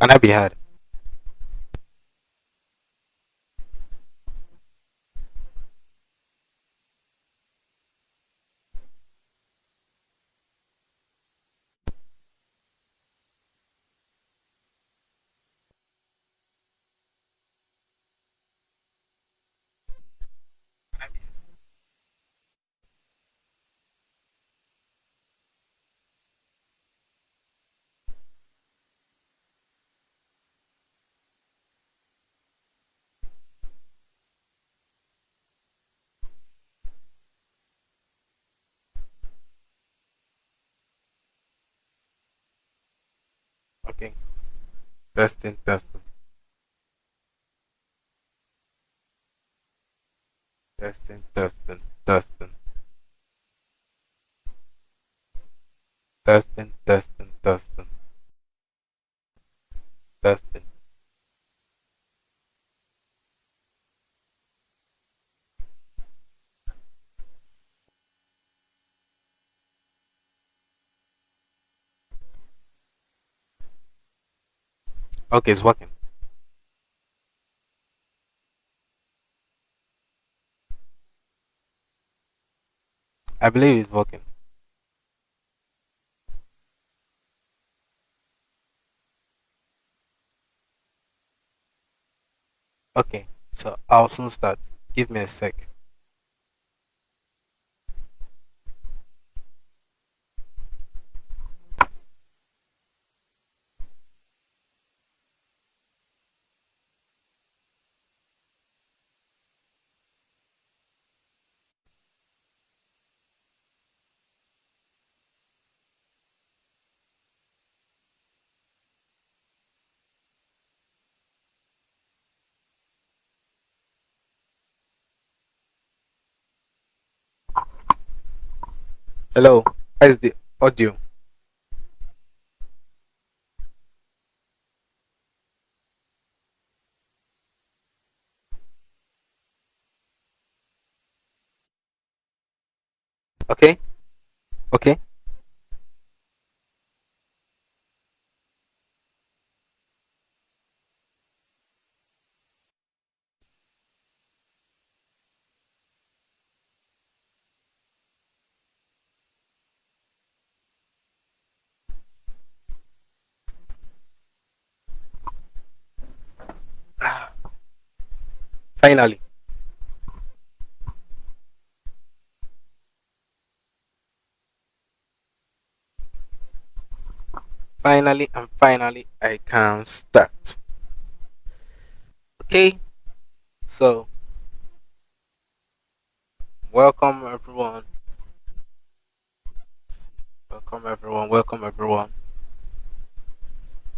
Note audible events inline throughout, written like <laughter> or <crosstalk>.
and happy had. intestine does the Okay, it's working. I believe it's working. Okay, so I'll soon start. Give me a sec. Hello, how is the audio? Okay, okay. Finally, finally, and finally, I can start. Okay, so welcome everyone. Welcome everyone. Welcome everyone.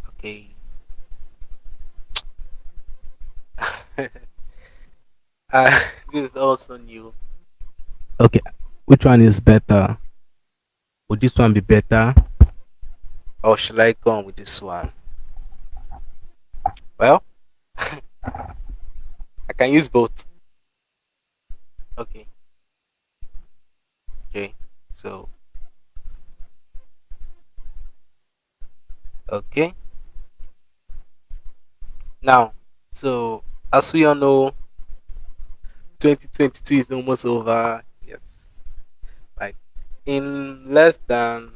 Okay. <laughs> uh, <laughs> this is also new. Okay, which one is better? Would this one be better? Or should I go on with this one? Well, <laughs> I can use both. Okay. Okay. So, okay. Now, so as we all know, 2022 is almost over. Yes. Like in less than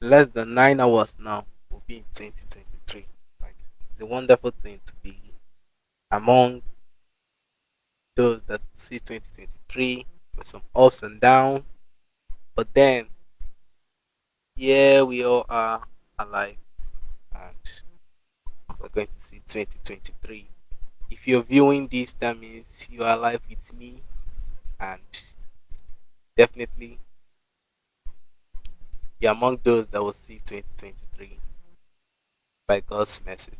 less than nine hours now, we'll be in 2023. Like it's a wonderful thing to be among those that see 2023 with some ups and downs. But then, yeah, we all are alive and we're going to see 2023. If you're viewing this, that means you are alive with me and definitely you're among those that will see 2023 by God's mercy.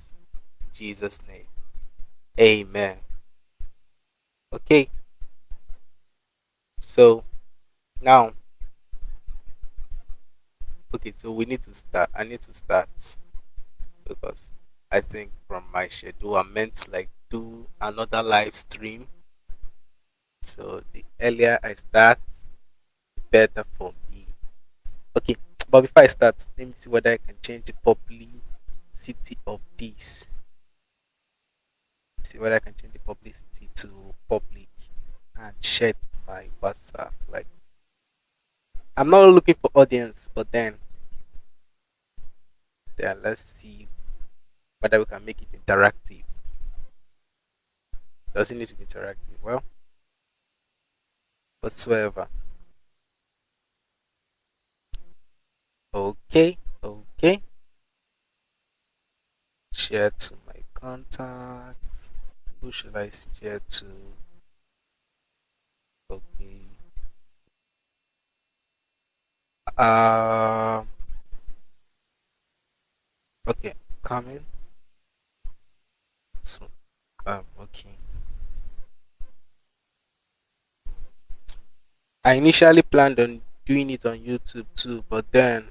Jesus' name. Amen. Okay. So now okay, so we need to start. I need to start because I think from my schedule I meant like do another live stream. So the earlier I start, the better for me. Okay, but before I start, let me see whether I can change the publicity of this. See whether I can change the publicity to public and share my WhatsApp. Like I'm not looking for audience, but then then let's see whether we can make it interactive. Does it need to be interactive? Well, whatsoever. Okay, okay. Share to my contacts. Who should I share to? Okay. Uh, okay, coming. So, um, okay. I initially planned on doing it on YouTube too, but then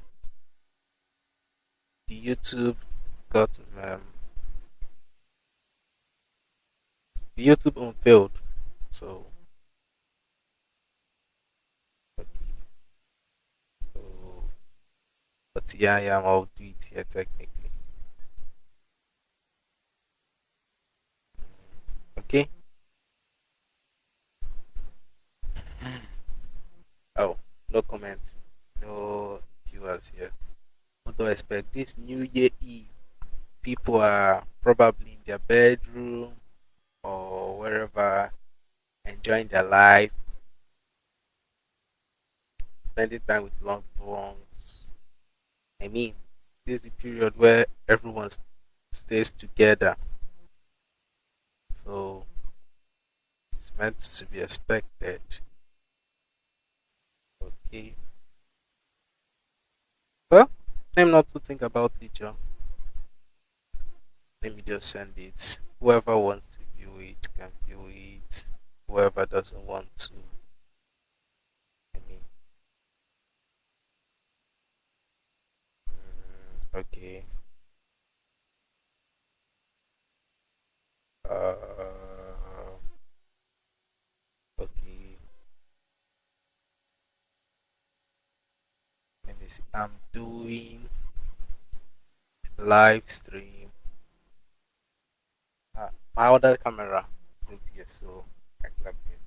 the YouTube got um, the YouTube unveiled. So, so but yeah, yeah, I'll do it here technically. Okay. Oh, no comments, no viewers yet. What do I expect? This New Year Eve, people are probably in their bedroom or wherever, enjoying their life, spending time with loved ones. I mean, this is a period where everyone stays together, so it's meant to be expected. Okay. Well, I'm not to think about it, John. Let me just send it. Whoever wants to view it can view it. Whoever doesn't want to, I mean, mm, okay. Uh, okay. I'm doing live stream. Uh, my other camera isn't here, so I have been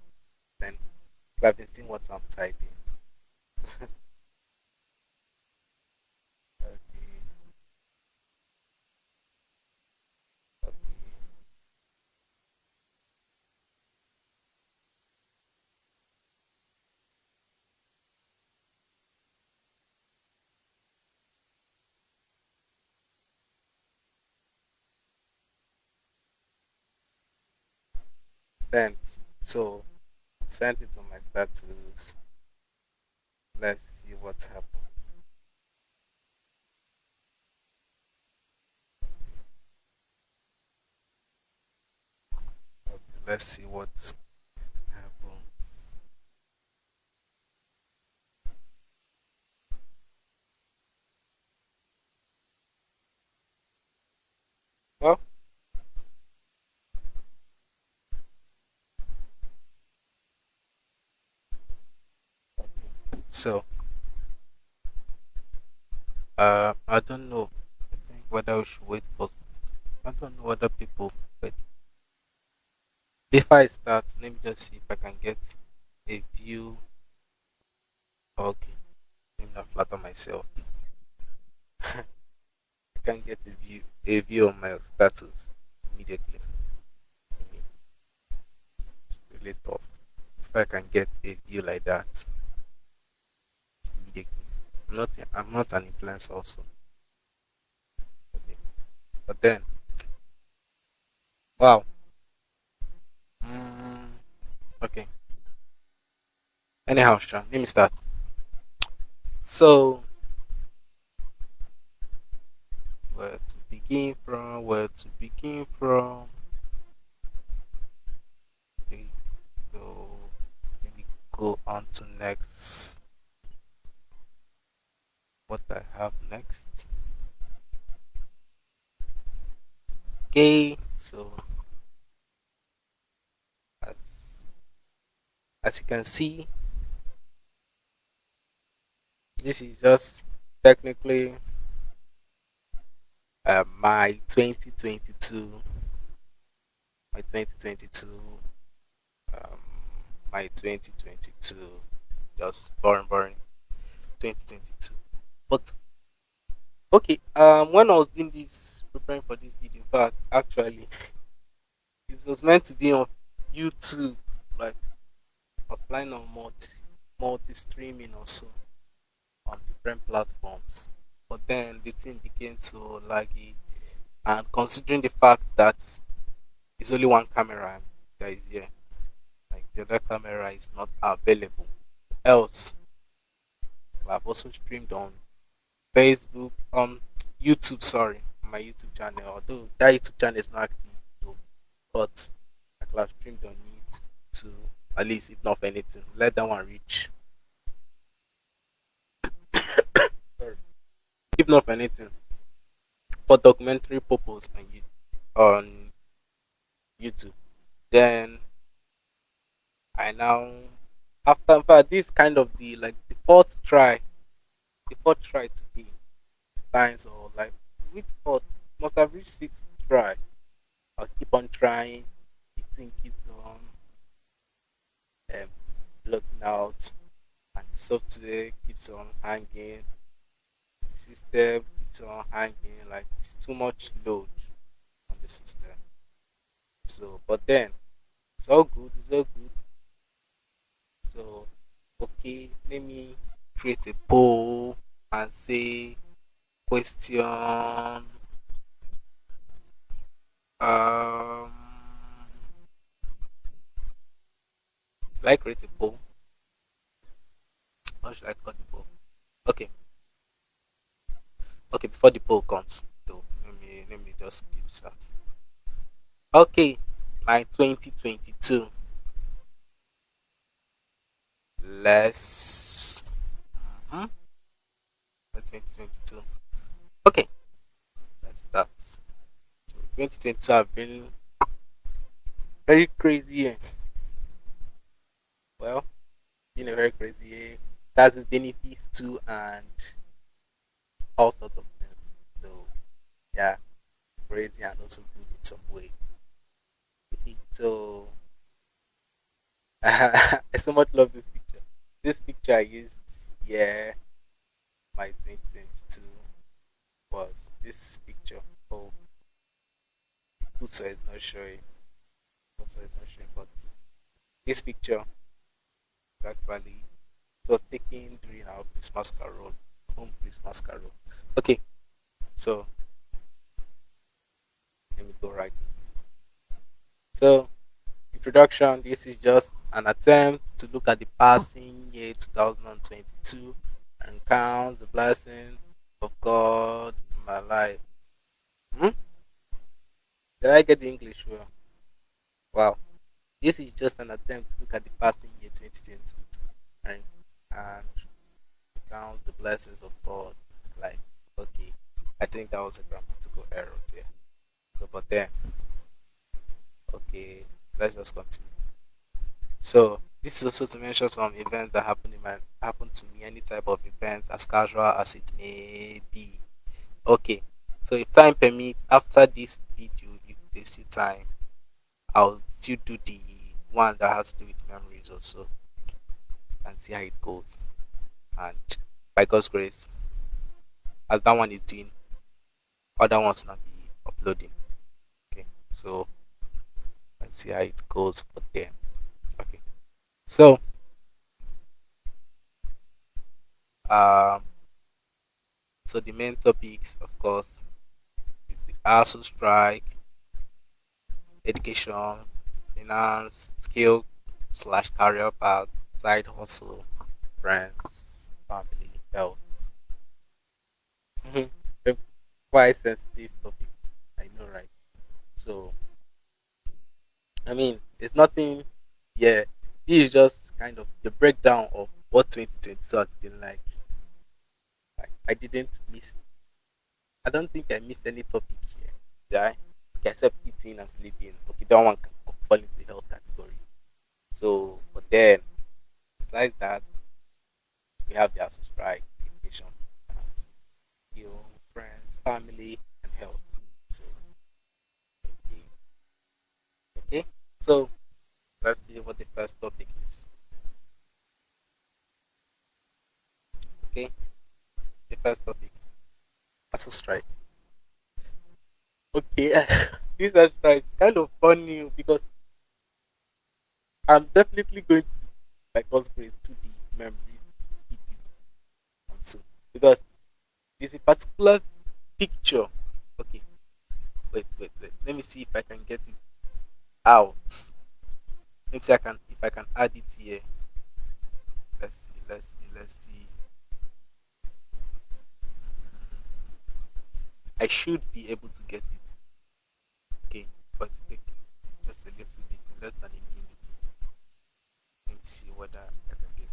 then been seeing what I'm typing. <laughs> Okay, okay. Sent. So sent it to my status. Let's see what happens. Okay, let's see what happens. Well, so uh, I don't know. I think whether we should wait for. I don't know whether people. But before I start, let me just see if I can get a view. Okay, let me not flatter myself. <laughs> I can get a view, a view on my status immediately. It's really tough. If I can get a view like that not. I'm not an influencer also. Okay. But then, wow. Mm, okay. Anyhow, Sean, let me start. So, where to begin from? Where to begin from? Okay, so maybe go on to next. What I have next? Okay, so as as you can see, this is just technically uh, my 2022, my 2022, um, my 2022, just boring, boring, 2022. But okay, um, when I was doing this, preparing for this video, fact, actually, it was meant to be on YouTube, like offline or multi, multi streaming also on different platforms. But then the thing became so laggy, and considering the fact that it's only one camera that is here, like the other camera is not available. Else, I've also streamed on Facebook, um, YouTube. Sorry, my YouTube channel. Although that YouTube channel is not active though, but I could have streamed on it to at least, if not anything, let that one reach. Sorry, if not anything, for documentary purpose on you on YouTube. Then I now after this kind of the like the fourth try, the fourth try to be times or like which fourth must have reached sixth try. I'll keep on trying. The thing keeps on um, blocking out, and the software keeps on hanging. The system keeps on hanging. Like it's too much load on the system. So, but then it's all good. It's all good. So, okay, let me create a poll and say question. Um, should I create a poll? How should I call the poll? Okay, okay. Before the poll comes, though, let me let me just keep that. Okay, my 2022. Let's. Mhm, my 2022. Okay, let's start. So 2022 have been very crazy year. Well, been a very crazy year. That's its benefits too, and all sorts of things. So yeah, crazy and also good in some way. So <laughs> I so much love this picture. This picture I used, yeah, my 2022 was this picture. Oh, Kusa is not showing. Kusa is not showing, but this picture actually it was taken during our Christmas carol, home Christmas carol. Okay, so let me go right. So introduction. This is just an attempt to look at the passing year 2022 and count the blessings of God in my life. Hmm? Did I get the English well? Wow. This is just an attempt to look at the passing year 2022 and, and count the blessings of God. Like, okay, I think that was a grammatical error there. So, but then, okay, let's just continue. So, this is also to mention some events that happen in my happen to me, any type of event, as casual as it may be. Okay, so if time permits, after this video, if there's still time, I'll still do the one that has to do with memories also and see how it goes. And by God's grace, as that one is doing, other ones not be uploading. Okay, so let's see how it goes for them. So um, so the main topics, of course, is the ASUU strike, education, finance, skill slash career path, side hustle, friends, family, health. Mhm. Quite sensitive topic, I know, right? So, I mean, it's nothing. Yeah, this is just kind of the breakdown of what 2022 has been like. like I didn't miss. I don't think I missed any topic here. right? okay, except eating and sleeping. Okay, that one can fall into the health category. So, but then besides that, we have the subscribe, education, your friends, family, and health. So, okay. okay. So let's see what the first topic is. Okay, the first topic, ASUU strike. Okay, <laughs> this ASUU strike is kind of funny because I'm definitely going to like us grade to the memory and so because there's a particular picture. Okay, wait, wait, wait. Let me see if I can get it out. Let me see I can if I can add it here. Let's see, let's see, let's see. I should be able to get it. Okay, but take just a little bit, less than a minute. Let me see whether I can get it.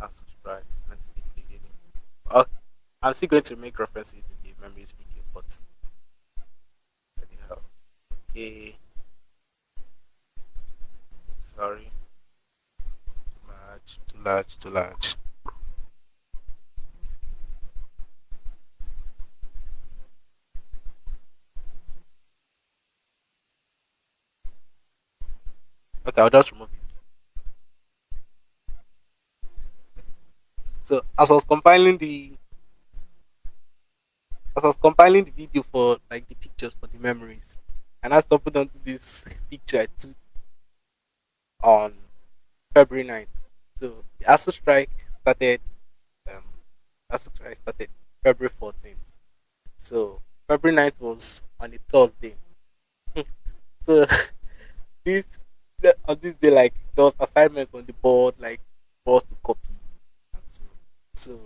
I'll subscribe. Let's be the beginning. Okay. I'm still going to make reference to in the memories video, but anyhow. Okay. Sorry. Too large, too large, too large. Okay, I'll just remove it. So as I was compiling the as I was compiling the video for like the pictures for the memories, and I stumbled onto this picture I took on February 9th. So the ASUU strike started um ASUU strike started February 14th. So February 9th was on a Thursday. <laughs> so <laughs> this on this day like there was assignments on the board like for us to copy and so so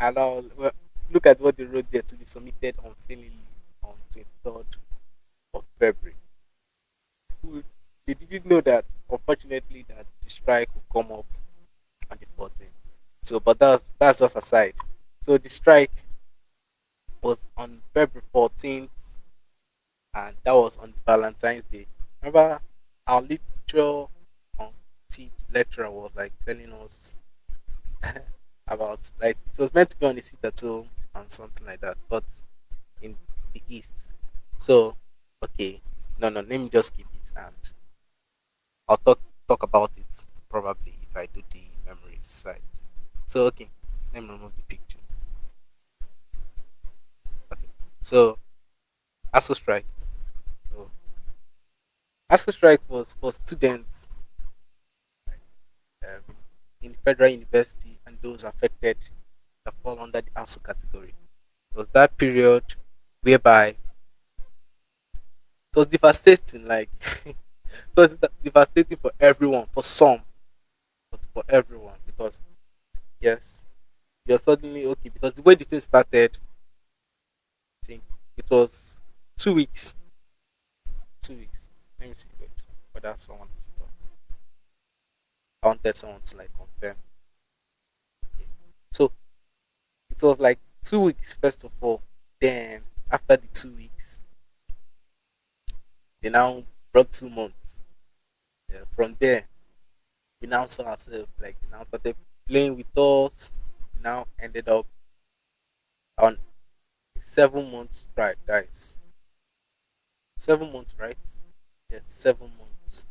and I well, look at what they wrote there to be submitted on unfailingly on 23rd of February. They didn't know that unfortunately that the strike would come up on the 14th. So but that's that's just aside. So the strike was on February 14th and that was on Valentine's Day. Remember our lecturer on teach lecturer was like telling us <laughs> about like it was meant to be on the home and something like that, but in the east. So okay, no no, let me just keep it and I'll talk talk about it probably if I do the memory side. So okay, let me remove the picture. Okay, so ASUU strike. So ASUU strike was for students um, in federal university and those affected that fall under the ASUU category. It was that period whereby it was devastating, like <laughs> it it's devastating for everyone, for some, but for everyone because yes, you're suddenly okay because the way the thing started, I think it was two weeks. Two weeks. Let me see. Wait, whether someone is I wanted someone to like confirm. Okay. So it was like two weeks first of all. Then after the two weeks, they now brought two months. Yeah, from there, we now saw ourselves like now that they now started playing with us. We now ended up on seven months strike, guys. Seven months, right? Yes, seven months.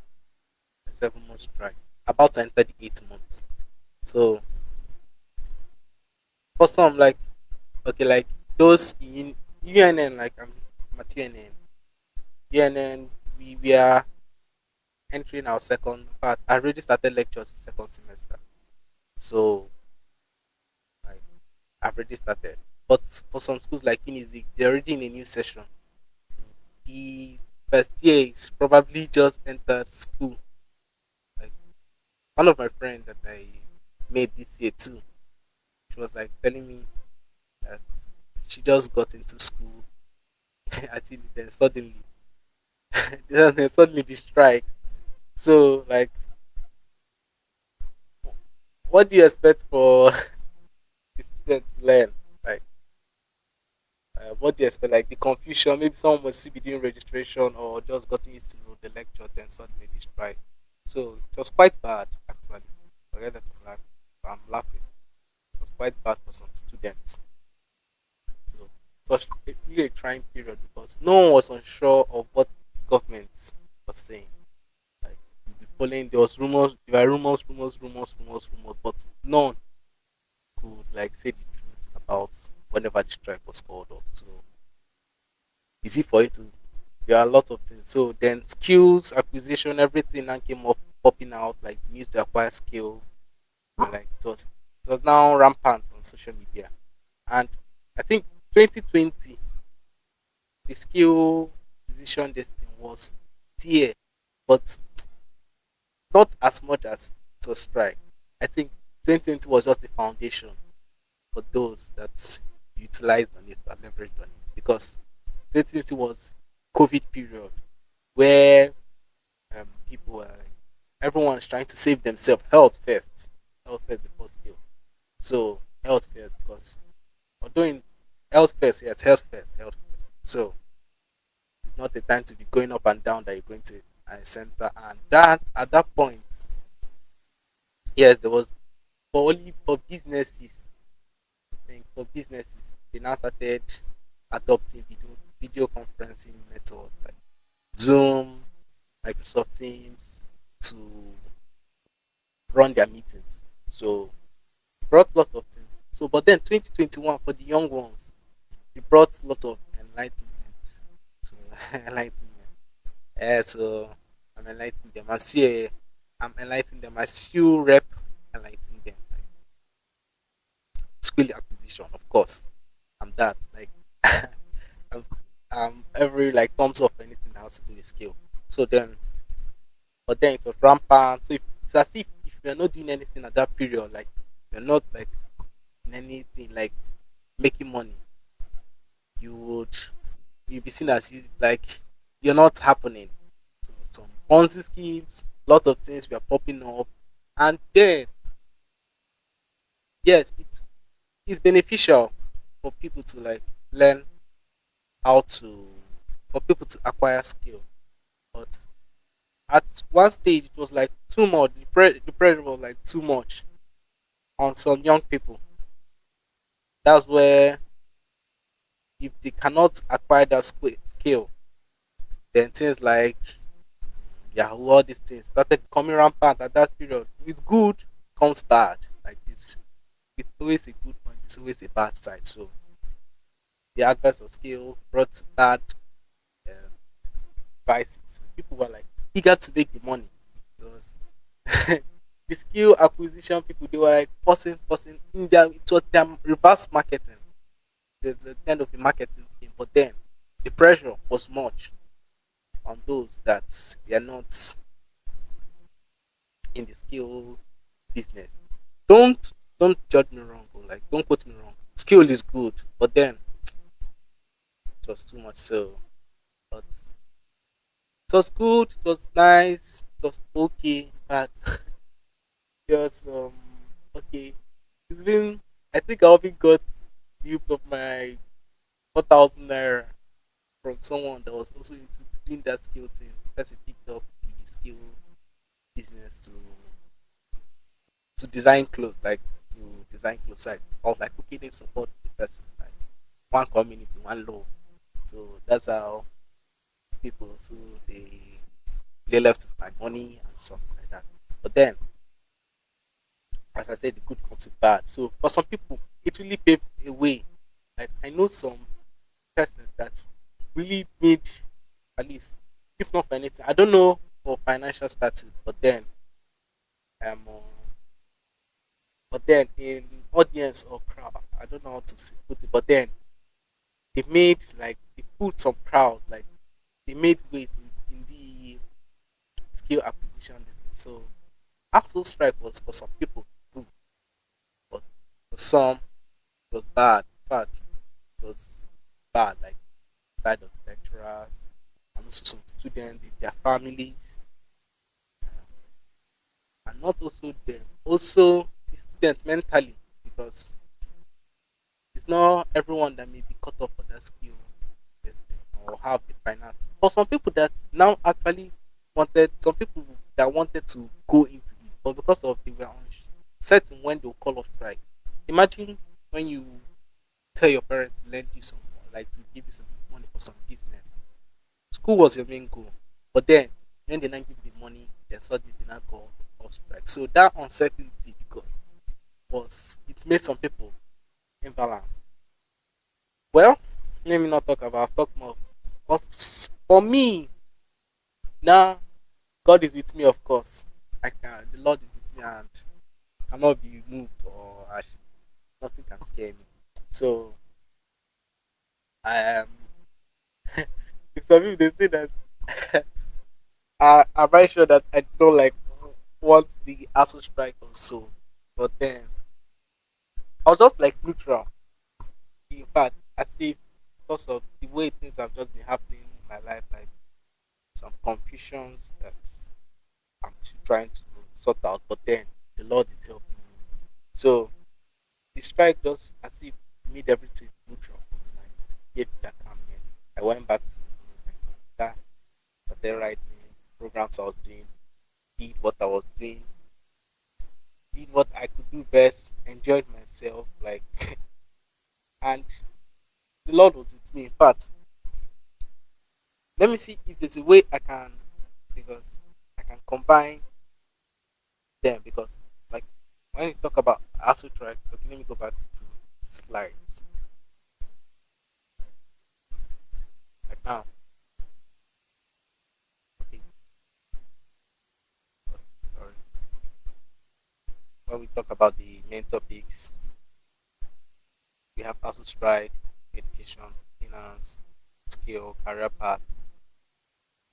Seven months strike. About to enter the eighth month. So for some, like okay, like those in UNN, like I'm at UNN. UNN, we are entering our second part. I already started lectures second semester, so I've already started. But for some schools like Unizik, they're already in a new session. The first year is probably just entered school. Like one of my friends that I made this year too, she was like telling me that she just got into school. <laughs> I think then suddenly, <laughs> then suddenly the strike. So like, what do you expect for <laughs> the student to learn? Like, uh, what do you expect? Like the confusion. Maybe someone must still doing registration or just gotten used to the lecture, then suddenly the strike. So it was quite bad actually. Forget that I'm. I'm laughing. It was quite bad for some students. Was really a trying period because no one was unsure of what government was saying. Like following there was rumors, there were rumors, rumors, rumors, rumors, rumors, but none could like say the truth about whenever the strike was called off. So easy for you to there are a lot of things. So then skills acquisition, everything now came up popping out like need to acquire skill. And, like it was it was now rampant on social media. And I think 2020 the skill position thing was there, but not as much as it was strike. I think 2020 was just the foundation for those that utilized on it and leveraged on it because 2020 was COVID period where um, people were everyone is trying to save themselves. Health first, health first before skill. So health first because although in health first, yes, health first, health first. So not a time to be going up and down that you're going to a center. And that at that point, yes, there was for only for businesses. I think for businesses, they now started adopting video video conferencing method like Zoom, Microsoft Teams to run their meetings. So brought lots of things. So but then 2021 for the young ones, it brought a lot of enlightenment. <laughs> So enlightenment. Yeah, so I'm enlightening them. I see I'm enlightening them. I still rep enlightening them. Like skill acquisition, of course. I'm that. Like <laughs> I'm, um every like thumbs up anything has to do skill. So then but then it was rampant. So if, it's as if if you're not doing anything at that period, like you're not like in anything like making money, you would you'll be seen as you like you're not happening. So some Ponzi schemes, lot of things were popping up, and then yes, it is beneficial for people to like learn how to for people to acquire skill. But at one stage, it was like too much. The, pre- the pressure was like too much on some young people. That's where if they cannot acquire that skill, then things like Yahoo, all these things started becoming rampant at that period. With good comes bad. Like it's, it's always a good point. It's always a bad side. So the advice of skill brought bad um, vices. People were like eager to make the money because <laughs> the skill acquisition people they were like forcing, forcing in their it was their reverse marketing, the, the kind of the marketing scheme. But then the pressure was much on those that were not in the skill business. Don't don't judge me wrong or like don't quote me wrong. Skill is good, but then it was too much so but it was good it was nice it was okay but <laughs> just um okay it's been i think i even got duped of my 4000 naira from someone that was also into doing that skill thing. Because he picked up the skill business to to design clothes like to design clothes. Like i was like okay they support the person like one community one law. So that's how people so they they left my money and something like that. But then, as I said, the good comes with bad. So for some people, it really paved a way. Like I know some persons that really made at least, if not for anything, I don't know for financial status, but then um, but then in audience or crowd, I don't know how to put it, but then they made like they put some crowd like they made weight in, in the skill acquisition. So actual strike was for some people for some it was bad. In fact, it was bad like side of lecturers and also some students, their families, um, and not also them, also the students mentally because it's not everyone that may be cut off for that skill or have the finance. For some people that now actually wanted, some people that wanted to go into it, but because of they were certain when they will call off strike. Imagine when you tell your parents to lend you some, like to give you some money for some business, school was your main goal. But then when they not give you the money, they suddenly did not go off strike. So that uncertainty because was it made some people imbalance. Well, let me not talk about talk more. But for me, now God is with me, of course. I can the Lord is with me and cannot be moved or nothing can scare me. So I am some people they say that <laughs> I I'm very sure that I don't like want the ASUU strike also. But then I was just like neutral. In fact, I see because of the way things have just been happening in my life, like some confusions that I'm trying to sort out. But then the Lord is helping me. So the strike as if made everything neutral. Like gave that calmness. I went back to that, but then writing programs I was doing, did what I was doing, did what I could do best, enjoyed myself, like, <laughs> and the Lord was with me. In fact, let me see if there's a way I can, because I can combine them. Because, when you talk about ASUU track, okay, let me go back to slides. Like now, okay, sorry. When we talk about the main topics, we have ASUU strike, education, finance, skill, career path.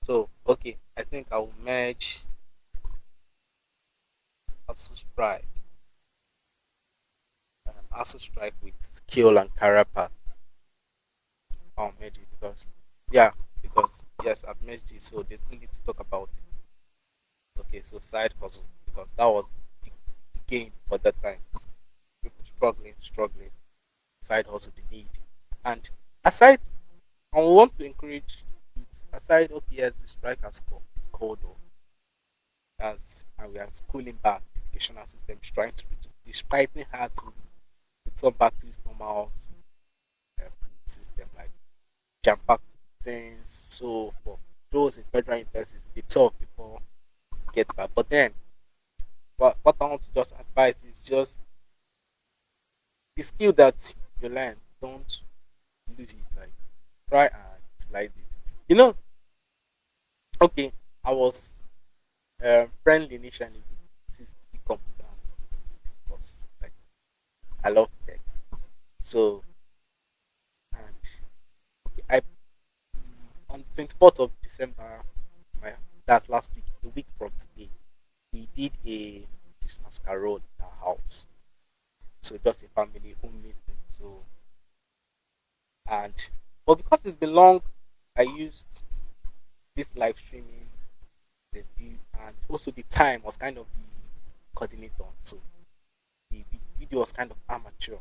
So, okay, I think I will merge ASUU strike, um, ASUU strike with skill and career path. I'll because, yeah, because yes, I've merged it, so there's no need to talk about it. Okay, so side hustle because that was the, the game for that time. People struggling, struggling, side hustle the need. And aside, I want to encourage aside, okay, yes, the strike has called off, as and we are schooling back, educational system is trying to, it's fighting hard to back to its normal um, system, like jam pack things. So for those in federal universities, it's tough before get back. But then, what, what I want to just advise is just the skill that you learn, don't lose it. Like try and utilize it. You know, okay, I was um, friendly initially with CCTV computer I love tech. So and I on the twenty fourth of December, my that's last week, a week from today, we did a Christmas carol in our house. So just a family home meeting. So and but because it's been long, I used this live streaming, the view, and also the time was kind of the coordinator. So video was kind of amateur.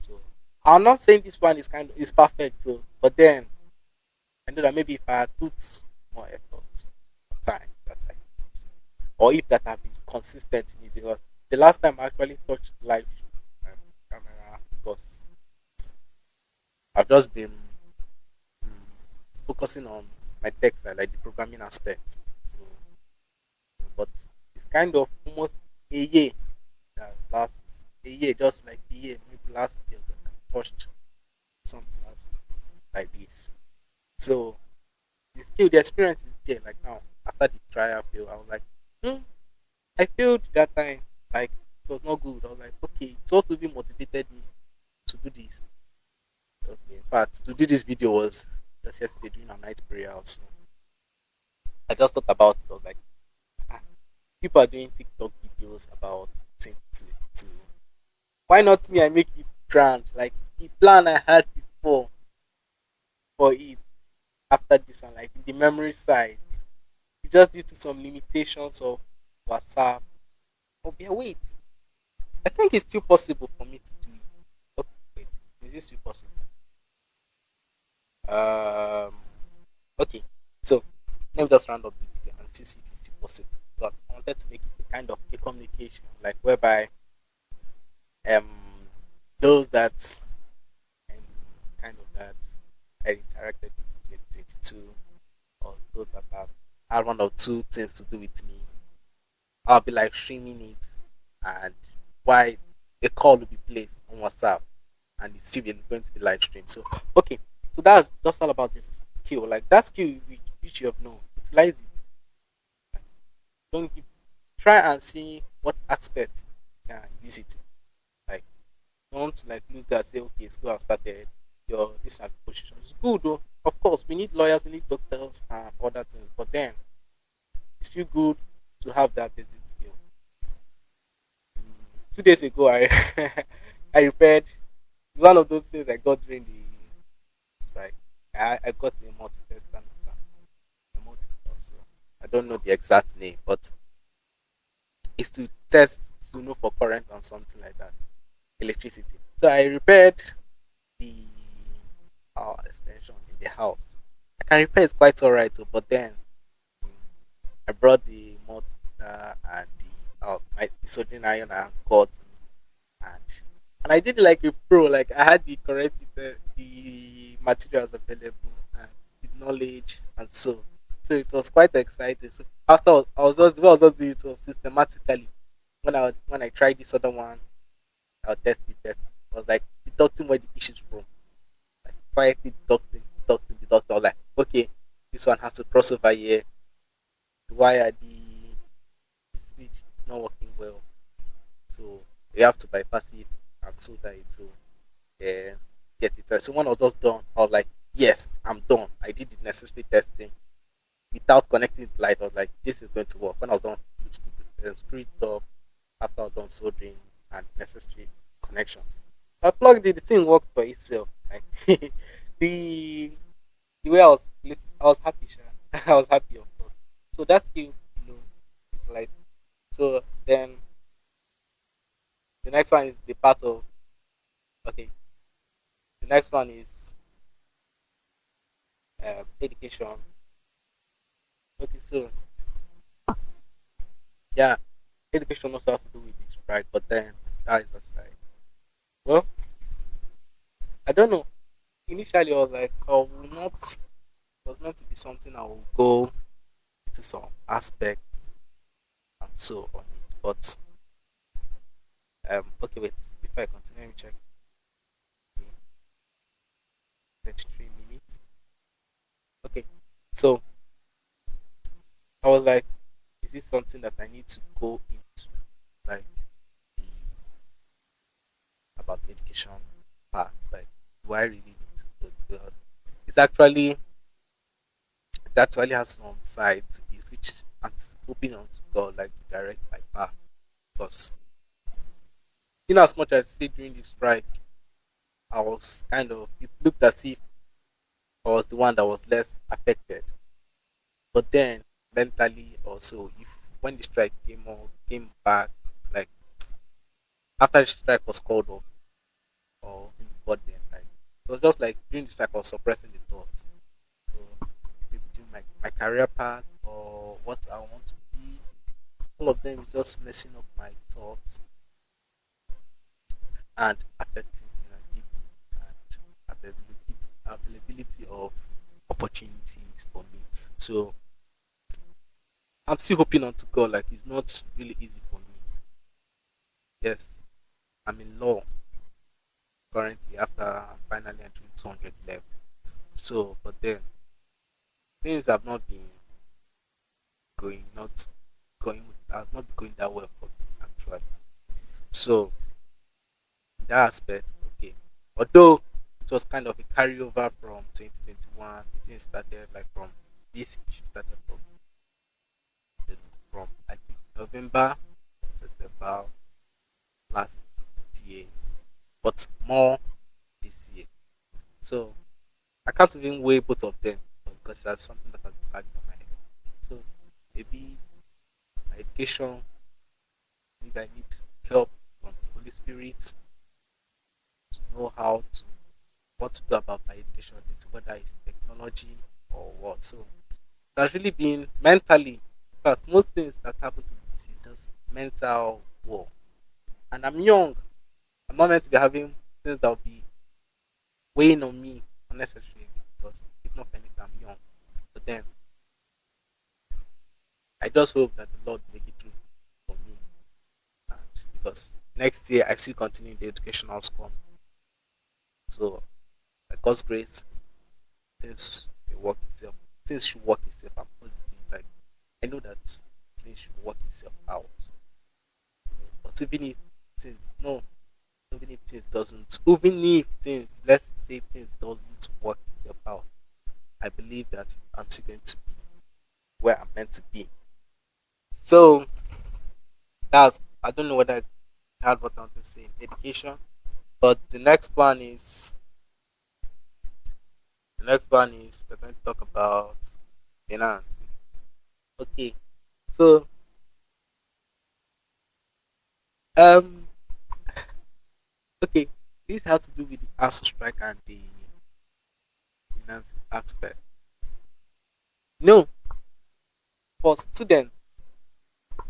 So I'm not saying this one is kind of is perfect. So, but then I know that maybe if I put more effort, time, that I or if that I've been consistent in it, because the last time I actually touched live um, camera because I've just been mm, focusing on my side, like the programming aspect. So, but it's kind of almost a year that last a year, just like a year, maybe last year that I touched something else like this. So the skill, the experience is there. Like now, after the trial fail, I was like, hmm, I failed that time. Like it was not good. I was like, okay, so what really motivated me to do this? Okay, in fact, to do this video was just yesterday doing a night prayer also. I just thought about it. I was like, ah, people are doing TikTok videos about 2022. Why not me? I make it grand. Like the plan I had before for it after this one, like the memory side, it's just due to some limitations of WhatsApp. Oh, yeah, wait. I think it's still possible for me to do it. Okay, wait. Is this still possible? Um, okay. So let me just round up the video and see if it's still possible. But I wanted to make it a kind of a communication, like whereby um those that um, kind of that I interacted with in 2022 or those that have had one or two things to do with me, I'll be like streaming it, and why a call will be placed on WhatsApp, and it's still going to be live streamed. So okay, so that's just all about the skill. Like that skill which, which you have known, utilize it. Don't give, try and see what aspect you can use it. Don't like lose that. Say okay, school have started. Your this position. It's good though. Of course, we need lawyers, we need doctors, and other things. But then it's still good to have that basic skill. Mm, Two days ago, I <laughs> I repaired one of those things I got during the strike. I, I got a multi so I don't know the exact name, but it's to test to know for current and something like that, electricity. So I repaired the uh, extension in the house. I can repair it quite alright, too, but then I brought the multimeter and the uh, my the iron and cord and and I did like a pro. Like I had the correct uh, the materials available and the knowledge and so so it was quite exciting. So after I was I was just I was just doing it systematically when I when I tried this other one, I'll test the test. I was like deducting where the issues from. Like quietly deducting, deducting, deducting. I was like, okay, this one has to cross over here. Why are the, the switch not working well? So we have to bypass it and solder it to uh, get it. So when I was just done, I was like, yes, I'm done. I did the necessary testing without connecting the light. I was like, this is going to work. When I was done, um, screw it up after I was done soldering and necessary connections. I plugged it, the thing worked by itself. Like <laughs> the the way I was, I was happy. Sha. <laughs> I was happy, of course. So that's you know, like so. Then the next one is the part of okay. The next one is uh, education. Okay, so yeah, education also has to do with this, right? But then that is aside. Well, I don't know. Initially, I was like, I will not. It was meant to be something I will go into some aspect and so on. But um, okay, wait. Before I continue, let me check. Thirty-three minutes. Okay, so I was like, is this something that I need to go into, like about the education part? Like, do I really need to go? Because it's actually it actually has some side to it, which I'm on to God, like to direct my path. Because in as much as I say during the strike, I was kind of it looked as if I was the one that was less affected. But then mentally also, if when the strike came on, came back, like after the strike was called off or like it was just like doing this I was suppressing the thoughts. So maybe doing my, my career path or what I want to be, all of them is just messing up my thoughts and affecting you know, and availability, availability of opportunities for me. So I'm still hoping on to God. Like it's not really easy for me. Yes, I'm in law currently after finally entering 200 level. So, but then things have not been going, not going, has not been going that well for me actually. So, that aspect, okay. Although it was kind of a carryover from 2021, the thing started like from this issue started from from I think November, September last year, but more this year. So I can't even weigh both of them because that's something that has been lagging on my head. So maybe my education, maybe I need help from the Holy Spirit to know how to what to do about my education, is whether it's technology or what. So that's really been mentally because most things that happen to me is just mental war. And I'm young. I'm not meant to be having things that will be weighing on me unnecessarily because if not anything, I'm young. But then I just hope that the Lord make it through for me, and because next year I still continue the educational school. So, by God's grace, things will work itself. Things should work itself. I'm positive. Like I know that things should work itself out. But even if things no, even if things doesn't, even if things let's say things doesn't work out, I believe that I'm still going to be where I'm meant to be. So that's I don't know whether I had what I want to say in education, but the next one is the next one is we're going to talk about finance. Okay, so um okay, this has to do with the ASUU strike and the finance aspect. No, for students,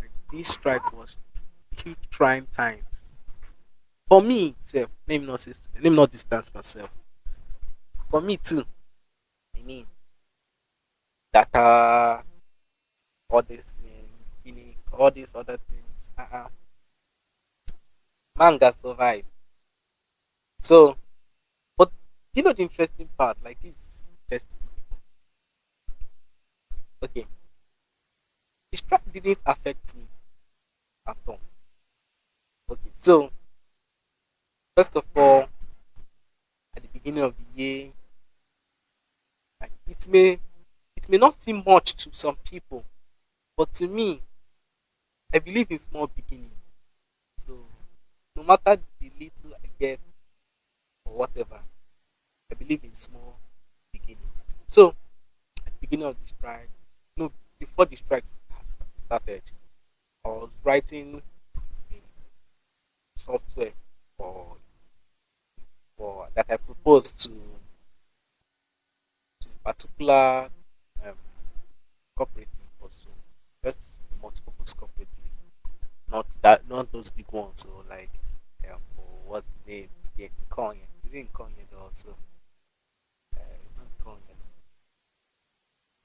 like this strike was huge trying times. For me, self, let me not say, let me not distance myself. For me too, I mean, data, all clinic, all these other things. Uh-uh. Man got survive. So, but you know the interesting part, like this test. Okay, the strike didn't affect me at all. Okay, so first of all, at the beginning of the year, like it may it may not seem much to some people, but to me, I believe in small beginning. So no matter the little I get whatever, I believe in small beginning. So at the beginning of the strike, no, before the strike started, I was writing software for for that I proposed to to particular um, cooperative also, just multi-purpose cooperative, not that not those big ones. So like um, what's the name? Yeah. Konya also? Uh, not Konya.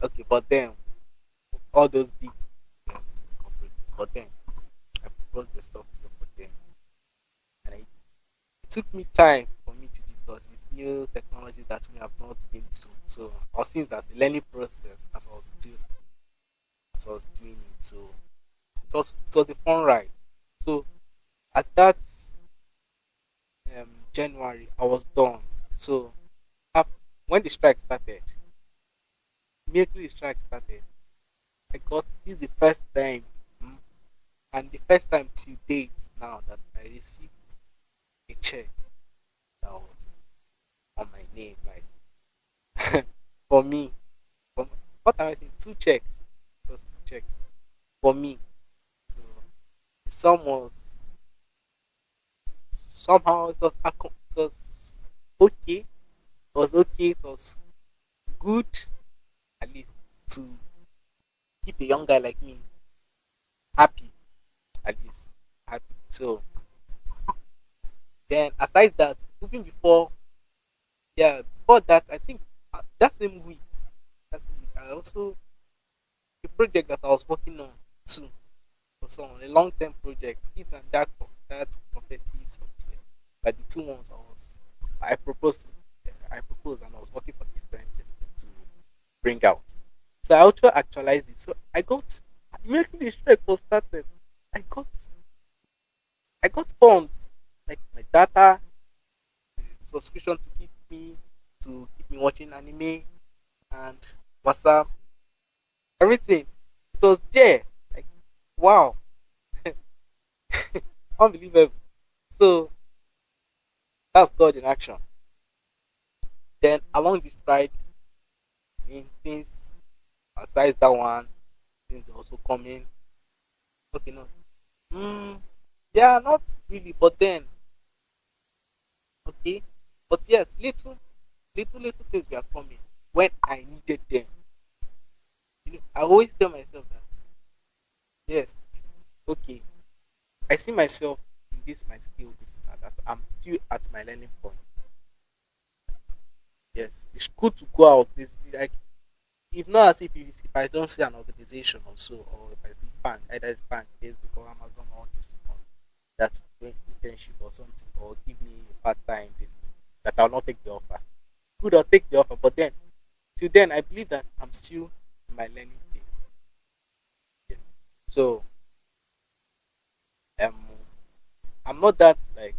Okay, but then all those big um, but then I proposed the software for them, and I, it took me time for me to do because it's new technology that we have not been to. So I was seeing that the learning process as I was doing as I was doing it. So it was it was a fun ride. So at that um, January, I was done. So when the strike started, immediately the strike started, I got this the first time, mm, and the first time to date now that I received a check that was on my name. Like <laughs> for me, for, what am I saying? Two checks, just two checks for me. So the sum was somehow it was, it was okay. It was okay. It was good at least to keep a young guy like me happy. At least happy. So then aside that, even before yeah, before that I think uh, that same week, that same week I also a project that I was working on too for someone, a long term project, it and that that competitive software. But the two ones I was I proposed I proposed and I was working for different things to bring out. So I also actualized it. So I got immediately the strike was started. I got I got funds like my data, subscription to keep me to keep me watching anime and WhatsApp, everything. It was there. Like wow. <laughs> Unbelievable. So that's God in action. Then along this strike, I mean things aside that one, things also coming. Okay, no. Mm, yeah, not really, but then okay. But yes, little little little things were coming when I needed them. You know, I always tell myself that yes, okay, I see myself in this my skill, this that. I'm still at my learning point. Yes, it's good to go out. This like if not as if, if I don't see an organization or so, or if I see bank, either fan, Facebook or Amazon or this one that's doing internship or something, or give me part time this that I'll not take the offer. Good, I'll take the offer, but then till then, I believe that I'm still in my learning. So um, I'm not that like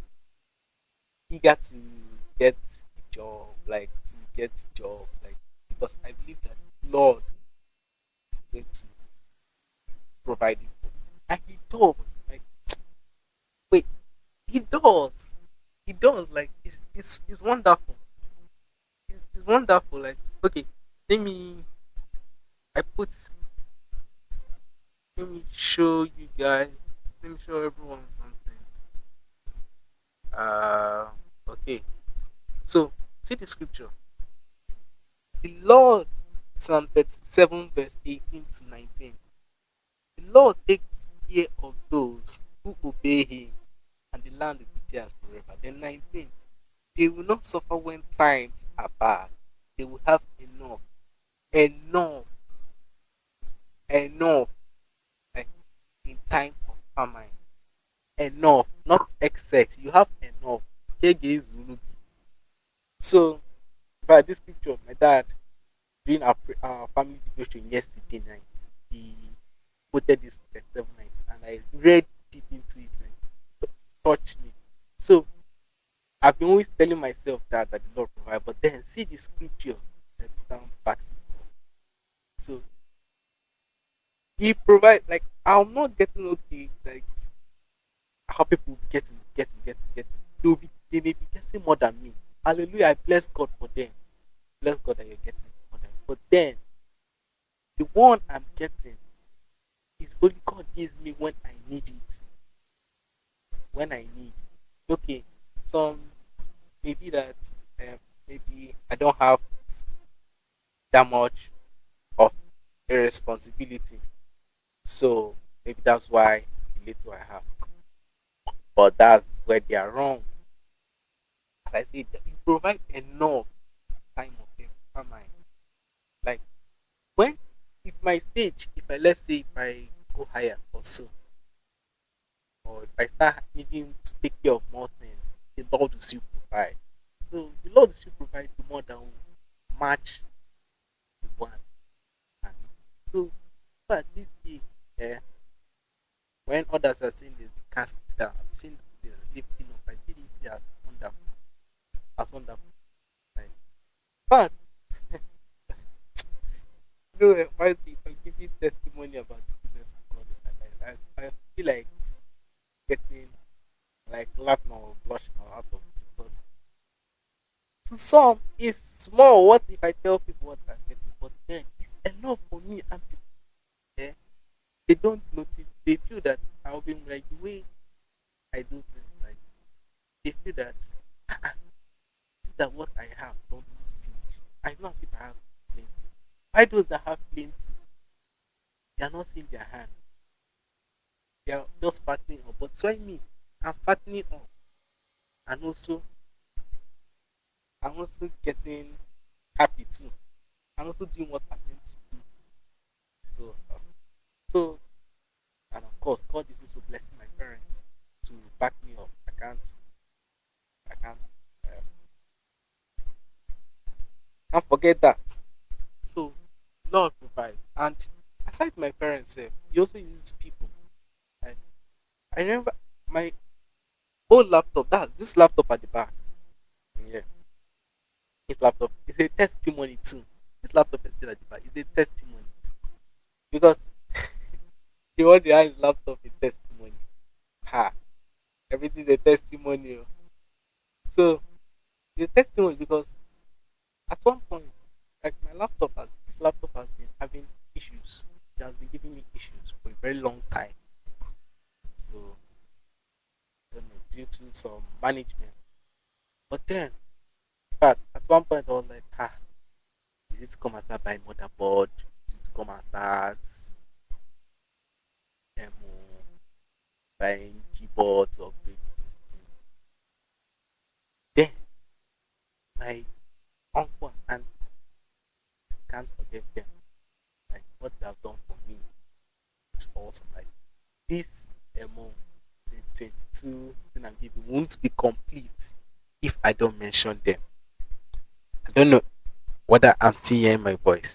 eager to get a job, like to get jobs, like because I believe that Lord is going to provide it for me. And He does. Like, wait, He does. He does. Like, it's it's, it's wonderful. It's, it's wonderful. Like, okay, let me. I put. Let me show you guys. Let me show everyone something. Uh, okay. So, see the scripture. The Lord, Psalm 37, verse 18 to 19. The Lord takes care of those who obey Him, and the land will be theirs forever. Then 19. They will not suffer when times are bad. They will have enough, enough, enough, in time famine. Enough, not excess. You have enough. So, by this scripture, of my dad during our, our family devotion yesterday night, he quoted this 7 night, and I read deep into it and it touched me. So I've been always telling myself that that the Lord provide, but then see the scripture that down up. So he provide like I'm not getting okay like how people getting getting getting getting they'll be they may be getting more than me. Hallelujah, I bless God for them. Bless God that you're getting more than but then the one I'm getting is only God gives me when I need it. When I need. Okay, some maybe that um, maybe I don't have that much of a responsibility, so maybe that's why the little I have. But that's where they are wrong. As I said, you provide enough time of famine. Like when if my stage, if I let's say if I go higher or so, or if I start needing to take care of more things, the Lord will still provide. So the Lord will still provide the more than match the one. So but this year, yeah, when others are seeing this cast down, I'm seeing the lifting up. I see this as wonderful, as wonderful. Like, but <laughs> you know, people give you testimony about the goodness of God life, I, I feel like getting like laughing or blushing out of it. But to some, it's small. What if I tell people what I'm getting? But then it's enough for me, eh, they don't notice. They feel that I'll be like the way I do things. Like they feel that "Ah, ah, that what I have don't finish. I know if I have plenty. Why those that have plenty, they are not seeing their hand. They are just fattening up. But why me? I'm fattening up, and also I'm also getting happy too. I'm also doing what I'm meant to do. So, uh, so, and of course, God is also blessing my parents to back me up. I can't, I can't, um, can't forget that. So, Lord provide. And aside my parents, eh, He also uses people. I, I remember my old laptop. That this laptop at the back. Yeah, this laptop is a testimony too. This laptop is still at the back. It's a testimony because the one behind his laptop is testimony. Ha! Everything is a testimony. oh. So a testimony because at one point, like my laptop has this laptop has been having issues. It has been giving me issues for a very long time. So know, due to some management. But then, but at one point I was like, ah, is it come and start buying motherboard? Is it come and start demo, buying keyboards, upgrading things. Then, my uncle and can't forget them. Like what they have done for me. It's awesome. Like this Mo 2022 thing won't be complete if I don't mention them. I don't know whether I'm still hearing my voice.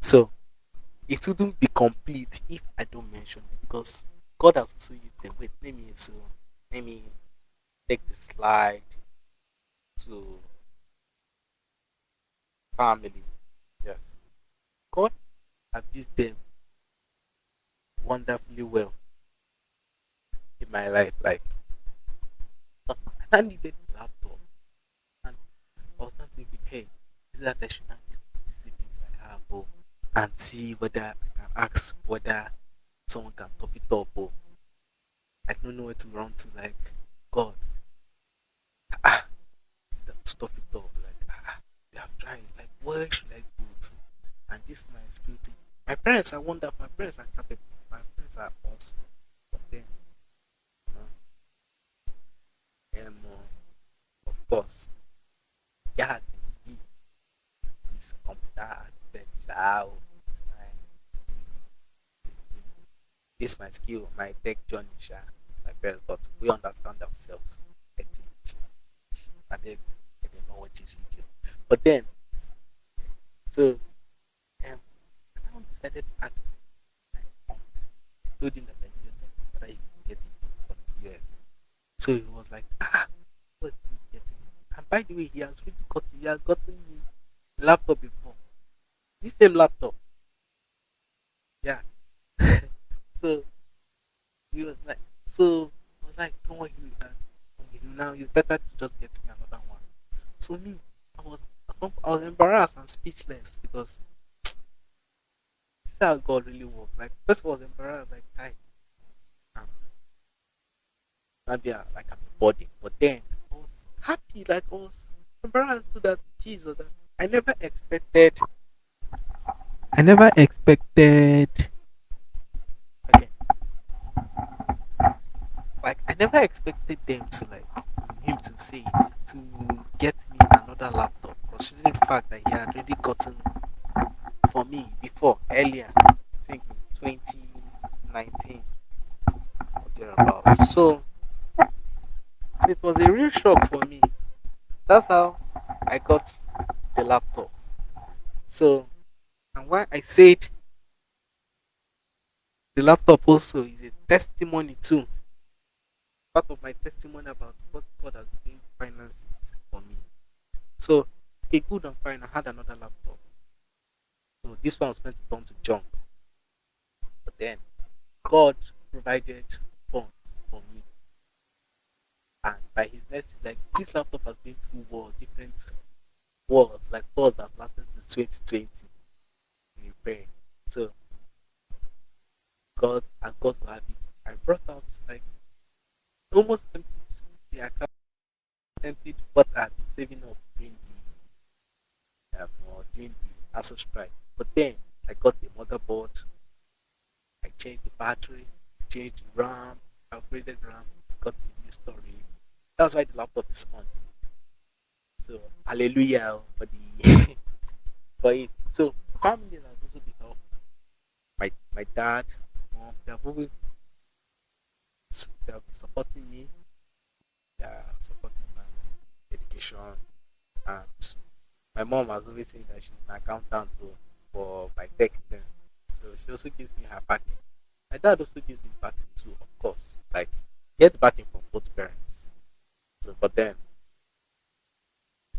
So it wouldn't be complete if I don't mention them because God has also used them. Wait, let me so let me take the slide to family. Yes. God has used them wonderfully well in my life. Like I needed a laptop and I was not thinking, hey, is that I should not get the savings I have or and see whether I can ask whether someone can top it up or I don't know where to run to like God. Ah, stop it up. Like ah, they have tried. Like where should I go to? And this is my skill thing. My parents are wonderful. My parents are capable. My parents are awesome. But then, you know, um, uh, of course, yeah, things be this computer architect. Wow, it's my this my skill, my tech journey. Sha, my parents, but we understand ourselves. I think. I beg, I don't know what this video. But then, so um, I decided to my uncle, told him that I needed something, whether he get it from the US. So he was like, ah, what are you getting? And by the way, he has really got he has gotten me laptop before. This same laptop. Yeah. So he was like, so I was like, don't worry with that. Now it's better to just get me another one. So me, I was I was embarrassed and speechless because this is how God really works. Like first I was embarrassed, like hi, um, I, like I'm a body, but then I was happy, like I was embarrassed to that Jesus. That I never expected. I never expected. Okay, like I never expected them to like him to say to get me another laptop, considering the fact that he had already gotten for me before earlier, I think in 2019 or thereabouts. So, so it was a real shock for me. That's how I got the laptop. So, and why I said the laptop also is a testimony too. Part of my testimony about what God has been financing for me. So, okay, good and fine. I had another laptop. So this one was meant to turn to junk. But then God provided funds for me. And by his mercy, like this laptop has been through wars, different wars, like wars that lasted since 2020 in repair. So God and God to have it. I brought out like almost empty the account emptied what I had been saving up during the um, or during the strike. But then I got the motherboard, I changed the battery, changed the RAM, upgraded RAM, got the new storage. That's why the laptop is on. So hallelujah for the <laughs> for it. So family has also been. My my dad, mom, they have always they been supporting me. They are supporting my education and my mom has always said that she's my accountant too for my tech thing. So she also gives me her backing. My dad also gives me backing too, of course. Like get backing from both parents. So but then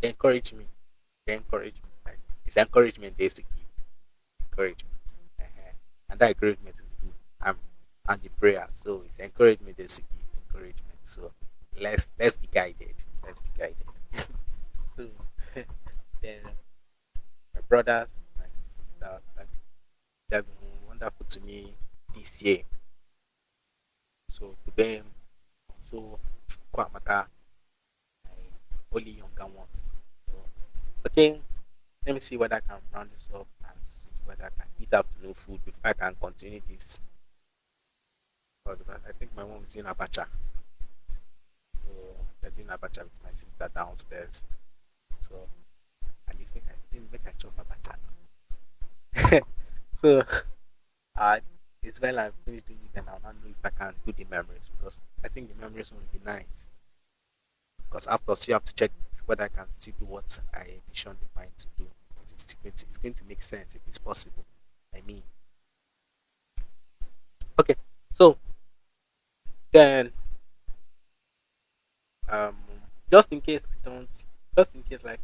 they encourage me. They encourage me. Like it's encouragement they used. Encouragement. uh And that encouragement and the prayer. So it's encouragement give encouragement. So let's let's be guided. Let's be guided. <laughs> so <laughs> then my brothers, my sister, like they've been wonderful to me this year. So to them, so Chukwamaka, my only younger one. So, okay, let me see whether I can round this up and see whether I can eat afternoon food before I can continue this. But I think my mom is doing abacha. So they're doing abacha with my sister downstairs. So at least make I make <laughs> I chop abacha. so uh it's when I finish doing it, then I'll not know if I can do the memories because I think the memories will be nice. Because after so you have to check whether I can still do what I envisioned the mind to do. It's going to, it's going to make sense if it's possible. I mean, okay. So then, um, just in case I don't, just in case like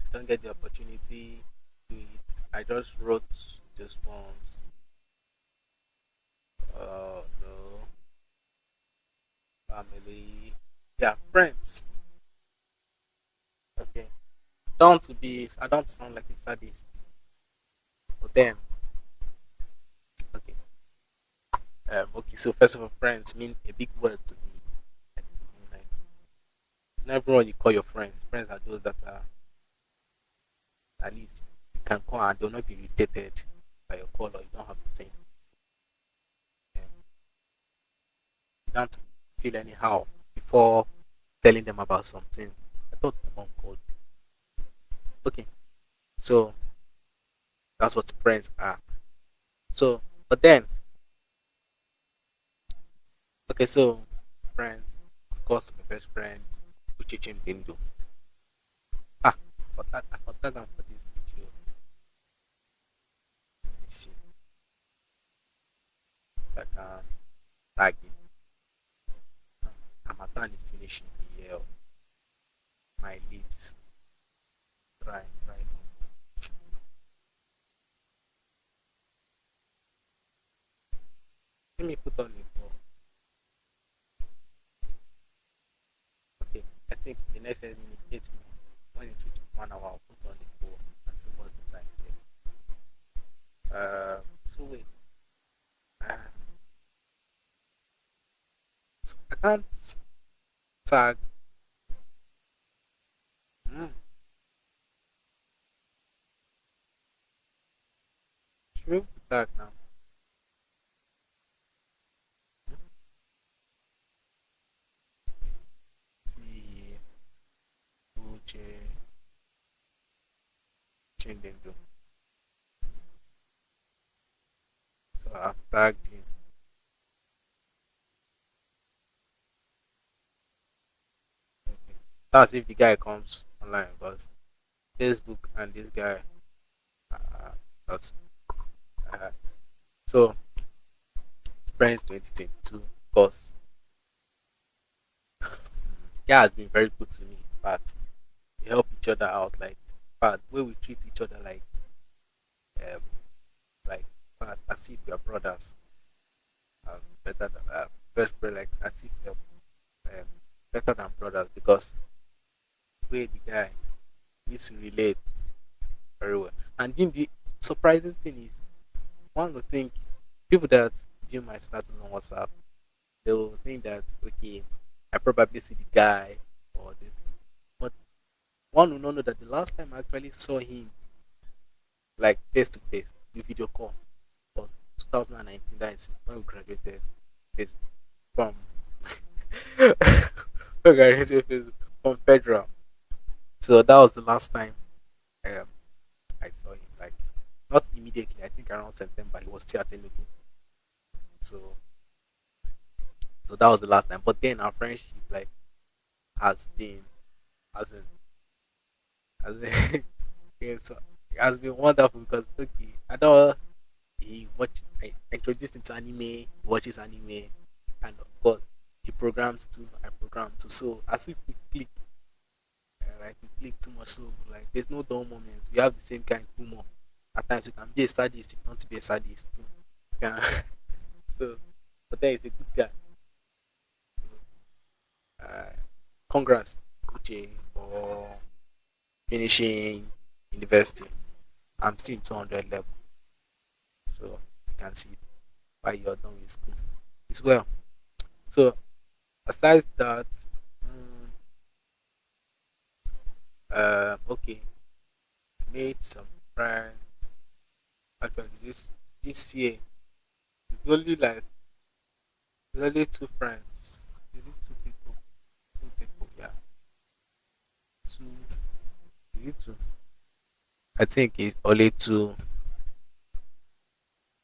I don't get the opportunity to I just wrote this one. Uh, no, family, yeah, friends. Okay, don't be. I don't sound like a sadist, but then, okay, um, okay. So first of all, friends mean a big word to me. Like, it's not everyone you call your friends. Friends are those that are at least you can call and they'll not be irritated by your call or you don't have to think. Um, you don't feel anyhow before telling them about something. I thought my mom called. Okay, so that's what friends are. So, but then, okay, so friends, of course, my best friend, Uchichim Dindu. Ah, but that I forgot that for this video. Let me see if I can tag it. Harmattan is finishing the year. My lips dry now. Let me put on the phone. Okay, I think the next minute, eight minutes, when it reaches one hour, I'll put on the phone and see what's the time there. Uh, so wait. Uh, so I can't tag. We tag now? See, Uche, Chindendu. So I've tagged him. Okay. That's if the guy comes online because Facebook and this guy, uh, that's uh, so friends 2022 because yeah has been very good to me but we help each other out like but way we treat each other like um like but as if we are brothers. Um, better than uh, best like as if we are um, better than brothers because the way the guy needs to relate very well. And then the surprising thing is one would think people that view my status on WhatsApp they will think that okay I probably see the guy or this one will not know that the last time I actually saw him like face to face with video call was 2019 that is when we graduated face from <laughs> we graduated face from federal. So that was the last time um, I saw him like not immediately I think around September he was still attending so so that was the last time. But then our friendship like has been has in has been so <laughs> it has been wonderful because okay I know he watch I introduced him to anime he watches anime and of course he programs too I program too. So as if we click uh, like we click too much. So like there's no dull moments. We have the same kind of humor. At times we can be a sadist if you want to be a sadist too. Yeah <laughs> so but then he's a good guy. So uh congrats Uche for finishing university I'm still in 200 level. So you can see why you're done with school. As well. So aside that uh okay made some friends. Actually this this year it's only like it's only two friends is it two people two people yeah two is two i think it's only two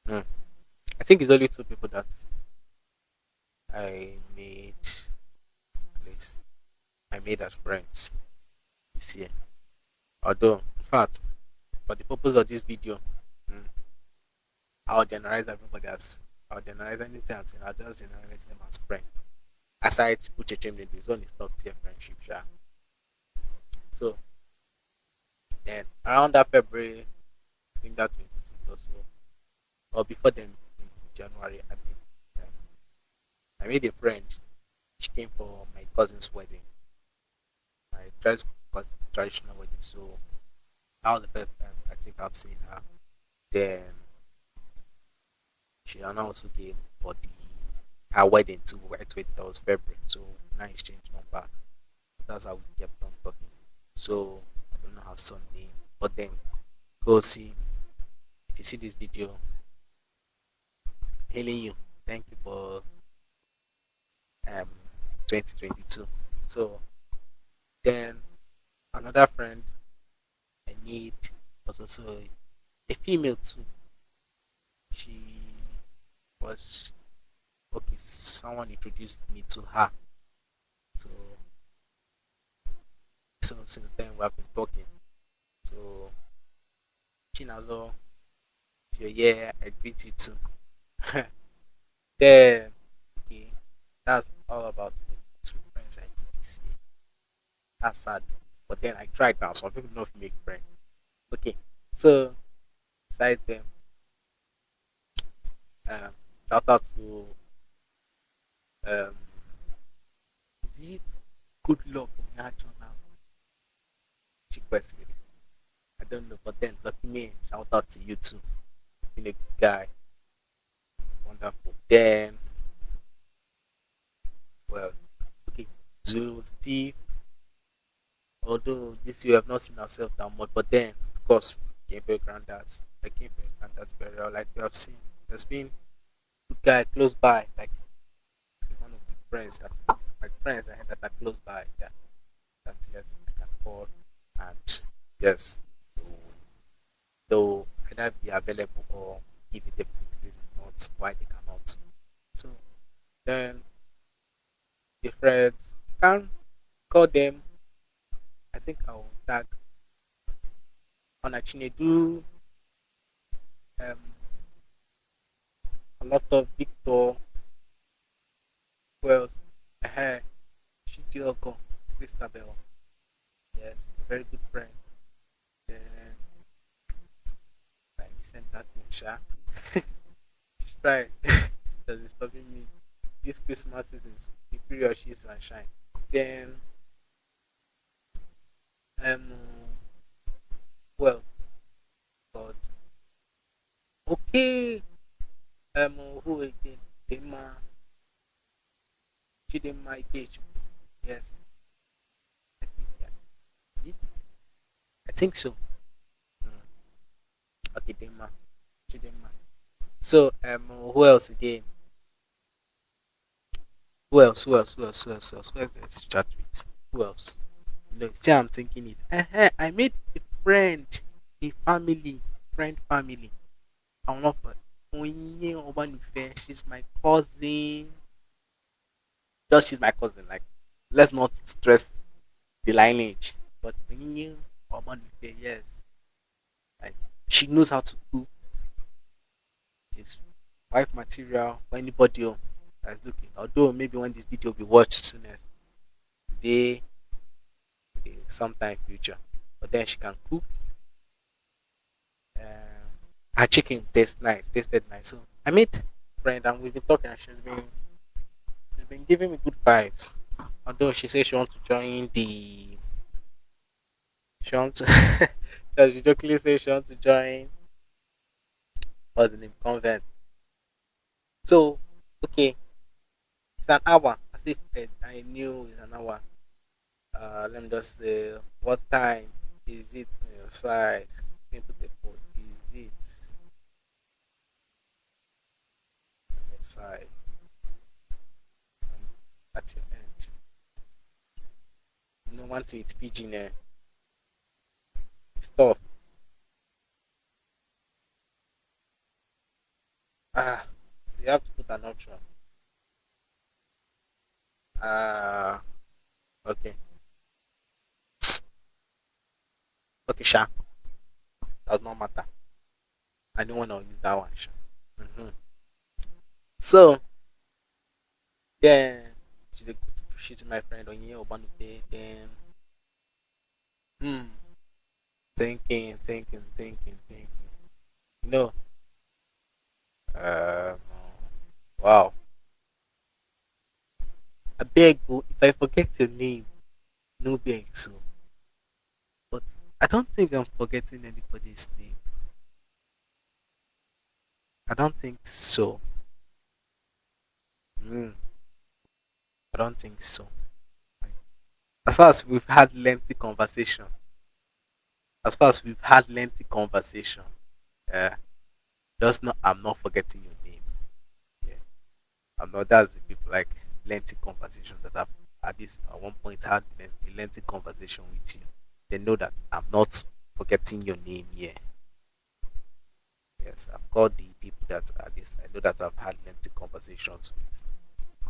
hmm. I think it's only two people that I made at least I made as friends this year. Although, in fact, for the purpose of this video, mm, I'll generalize everybody as I'll generalize anything and I'll just generalize them as friend. Aside put Ucheche Mledu, it's only top tier friendship, sure. So then around that February, I think that 26th or so, or before then in January, I mean, um, I made a friend. She came for my cousin's wedding. My traditional wedding. So that was the first time I think I've seen her. Then she also came for the her wedding too. Right, wait, that was February. So now exchange number. That's how we kept on talking. So Her son name, but then go see if you see this video. Hailing you. Thank you for um 2022. So then another friend I need was also a female too. She was okay, someone introduced me to her. So so since then we have been talking. So Chinazo, if you're here, I greet you too. <laughs> then okay, that's all about me. Two friends I need this year. That's sad. But then I tried now, some people if make friends. Okay, so besides them, um, shout out to um, is it good luck in action I don't know, but then lucky me, shout out to you too. Been a good guy. Wonderful. Then well, okay, to Steve although this year we have not seen ourselves that much, but then of course granddad's I came for granddad's burial like we have seen. There's been good guy close by, like one of my friends that my friends I had that are close by, yeah. That yes I can call and yes though either be available or give it a reason not why they cannot. So then the friends can call them I think I'll tag on Chinedu um, a lot of Victor Wells, uh, Chidiogo, Christabel. Yes, a very good friend. Then I sent that in Sha. Try that's disturbing me. This Christmas season, the period she's sunshine. Then um, well, God. Okay. Um, who again? Dema. Chidema Ikechu. Yes. I think, yeah. I think so. Hmm. Okay, Dema. Chidema. So, um, who else again? Who else? Who else? Who else? Who else? Who else? Who else? Let's chat with. Who else? No, see, I'm thinking it. uh I made a friend, a family, friend family. I'm not She's my cousin. Just she's my cousin. Like, let's not stress the lineage. But yes, like she knows how to cook. She's wife material for anybody that's looking. Although maybe when this video will be watched soonest, today sometime future. But then she can cook. Um, her chicken tastes nice, tasted nice. So I made friend and we've been talking and she's been she's been giving me good vibes. Although she says she wants to join the she wants to <laughs> she jokingly says she wants to join what's the name convent. So okay. It's an hour. As if I knew it's an hour uh, let me just say what time is it on your side let me put the code is it on your side at your end you know one thing with pidgin eh? it's tough ah true. Uh, okay. Okay, Sha. Does not matter. I don't want to use that one, Sha. hmm So, then, she's, a, she's my friend on here. Then, hmm, thinking, thinking, thinking, thinking. No. Uh, wow. I beg you, if I forget your name, no beg so. But I don't think I'm forgetting anybody's name. I don't think so. Mm, I don't think so. As far as we've had lengthy conversation, as far as we've had lengthy conversation, uh, just not I'm not forgetting your name. Yeah, I'm not. That's like lengthy conversation that I've at this at one point had a lengthy conversation with you. They know that I'm not forgetting your name here. Yes, I've got the people that at least I know that I've had lengthy conversations with.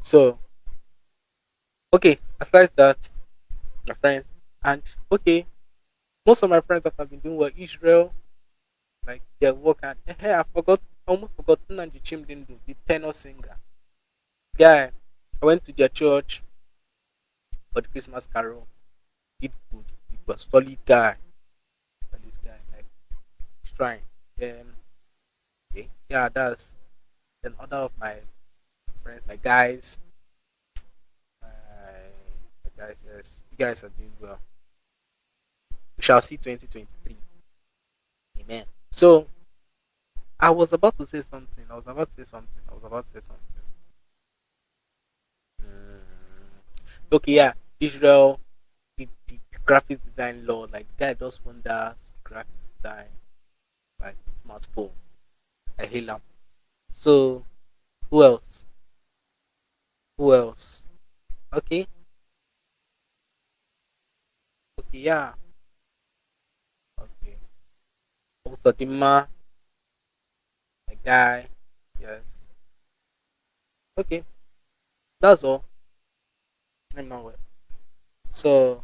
So okay, aside that, my friends, and okay, most of my friends that have been doing well, Israel, like their work and eh, hey, I forgot almost forgotten and the didn't do the tenor singer. Guy, I went to their church for the Christmas carol. Did good. It was solid guy. Solid guy, like trying. Okay, eh, yeah, that's then other of my friends, my guys, my guys, yes, you guys are doing well. We shall see 2023. Amen. So I was about to say something. I was about to say something. I was about to say something. Mm. Okay, yeah. Israel, the, the graphic design law, like guy does wonders, graphic design, like smartphone. I hail him. So who else? Who else? Okay. Okay, yeah. Okay. Also Dima, my guy. Yes. Okay. That's all. I'm not well. So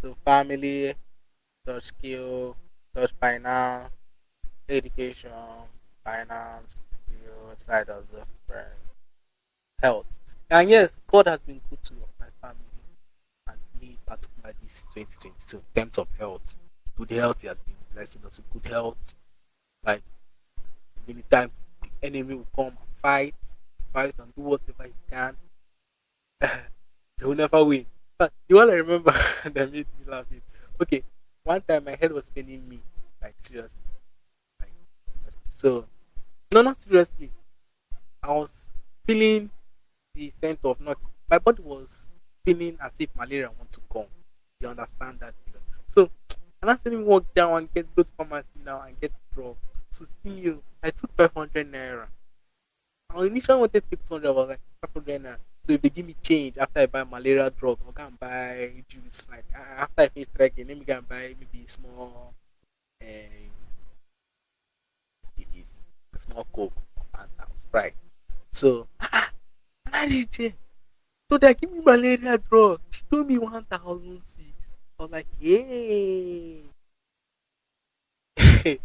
so family, touch skill, touch finance, education, finance, skill, side of the friend, health. And yes, God has been good to my family and me particularly this 2022 in terms of health. Good health, He has been blessing us with good health. Like many times the enemy will come and fight, fight and do whatever he can. <laughs> he will never win. But the one I remember <laughs> that made me laugh is okay, one time my head was paining me, like seriously. Like so no not seriously. I was feeling the sense of not my body was feeling as if malaria want to come. You understand that? So I'm not saying walk down and get go to pharmacy now and get drug. So still you I took five hundred naira. I initially wanted two hundred, I was like five hundred naira. So if they give me change after I buy malaria drug, I'll go and buy juice. Like after I finish trekking, let me go and buy maybe small um, maybe small coke and sprite. So ah, ah, DJ. So they give me malaria drug. She told me one thousand six. I was like, yay. <laughs>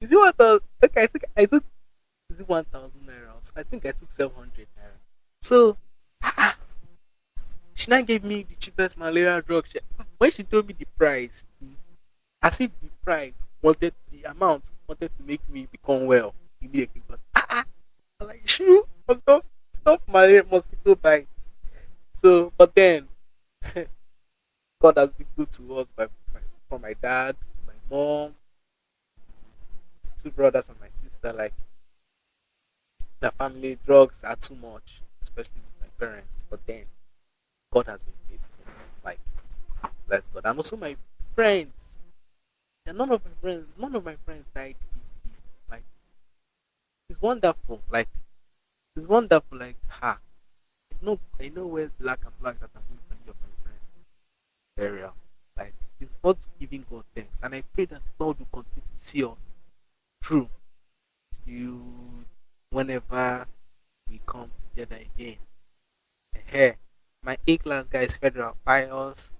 Is it one thousand? Okay, I think I took. Is it one thousand naira? So I think I took seven hundred naira. So ah, she now gave me the cheapest malaria drug. She, when she told me the price, as if the price wanted the amount wanted to make me become well immediately. But ah, ah, like, shoo, on top, top malaria mosquito bite. So, but then <laughs> God has been good to us by, by from my dad to my mom, two brothers and my sister. Like the family drugs are too much, especially with my parents. But then God has been faithful. Like bless God. And also my friends. And none of my friends none of my friends died. Like it's wonderful. Like it's wonderful like ha. I know I know where black and black that I'm going to any of my friends burial. Like it's not giving God thanks. And I pray that God will continue to see us through to whenever we come together again. Hey, my A class guys, Federal, Pius,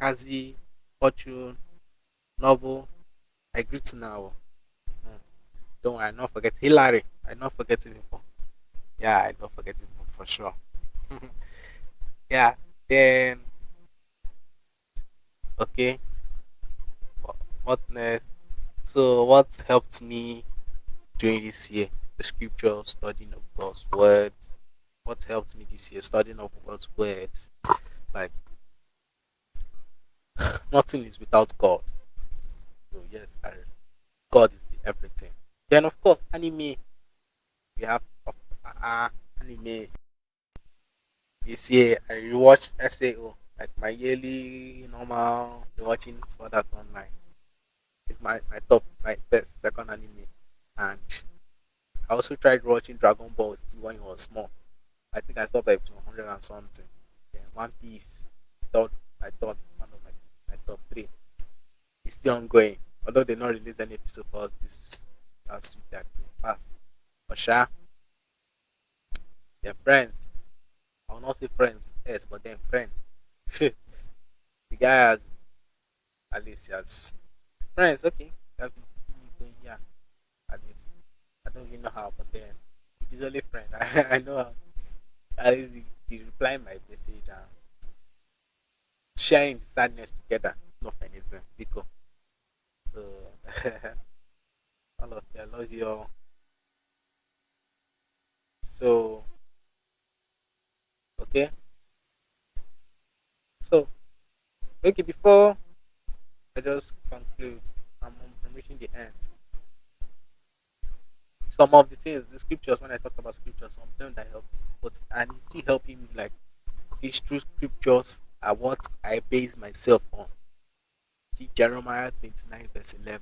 Kazi, Fortune, Noble. I greet now. Mm. Don't worry, I not forget Hillary. I not forget before. Yeah, I don't forget him for sure. <laughs> yeah. Then okay. What, next? So what helped me during this year? The scripture, studying of God's word. What helped me this year? Studying of God's words. Like nothing is without God. So yes, I, God is the everything. Then of course anime. We have uh, anime. This year I rewatched SAO, like my yearly normal watching for that online. It's my, my top my best second anime. And I also tried watching Dragon Ball too when it was small. I think I stopped at 100 and something. Then One Piece, thought I thought one of my, my top three. It's still ongoing. Although they not released any episode for us this last week that past. But sure, they're friends. I will not say friends with S, but then friend. <laughs> the guy has at least he has friends, okay. Yeah. At least. I don't even know how, but then he's only friend, I, <laughs> I know how at least he, he reply my message and sharing sadness together, not anything. Because so <laughs> all of you, I love you all. So okay. So okay before I just conclude, I'm, I'm reaching the end. Some of the things, the scriptures, when I talk about scriptures, some of them that help, but and it's still helping me like these true scriptures are what I base myself on. See Jeremiah 29 verse 11.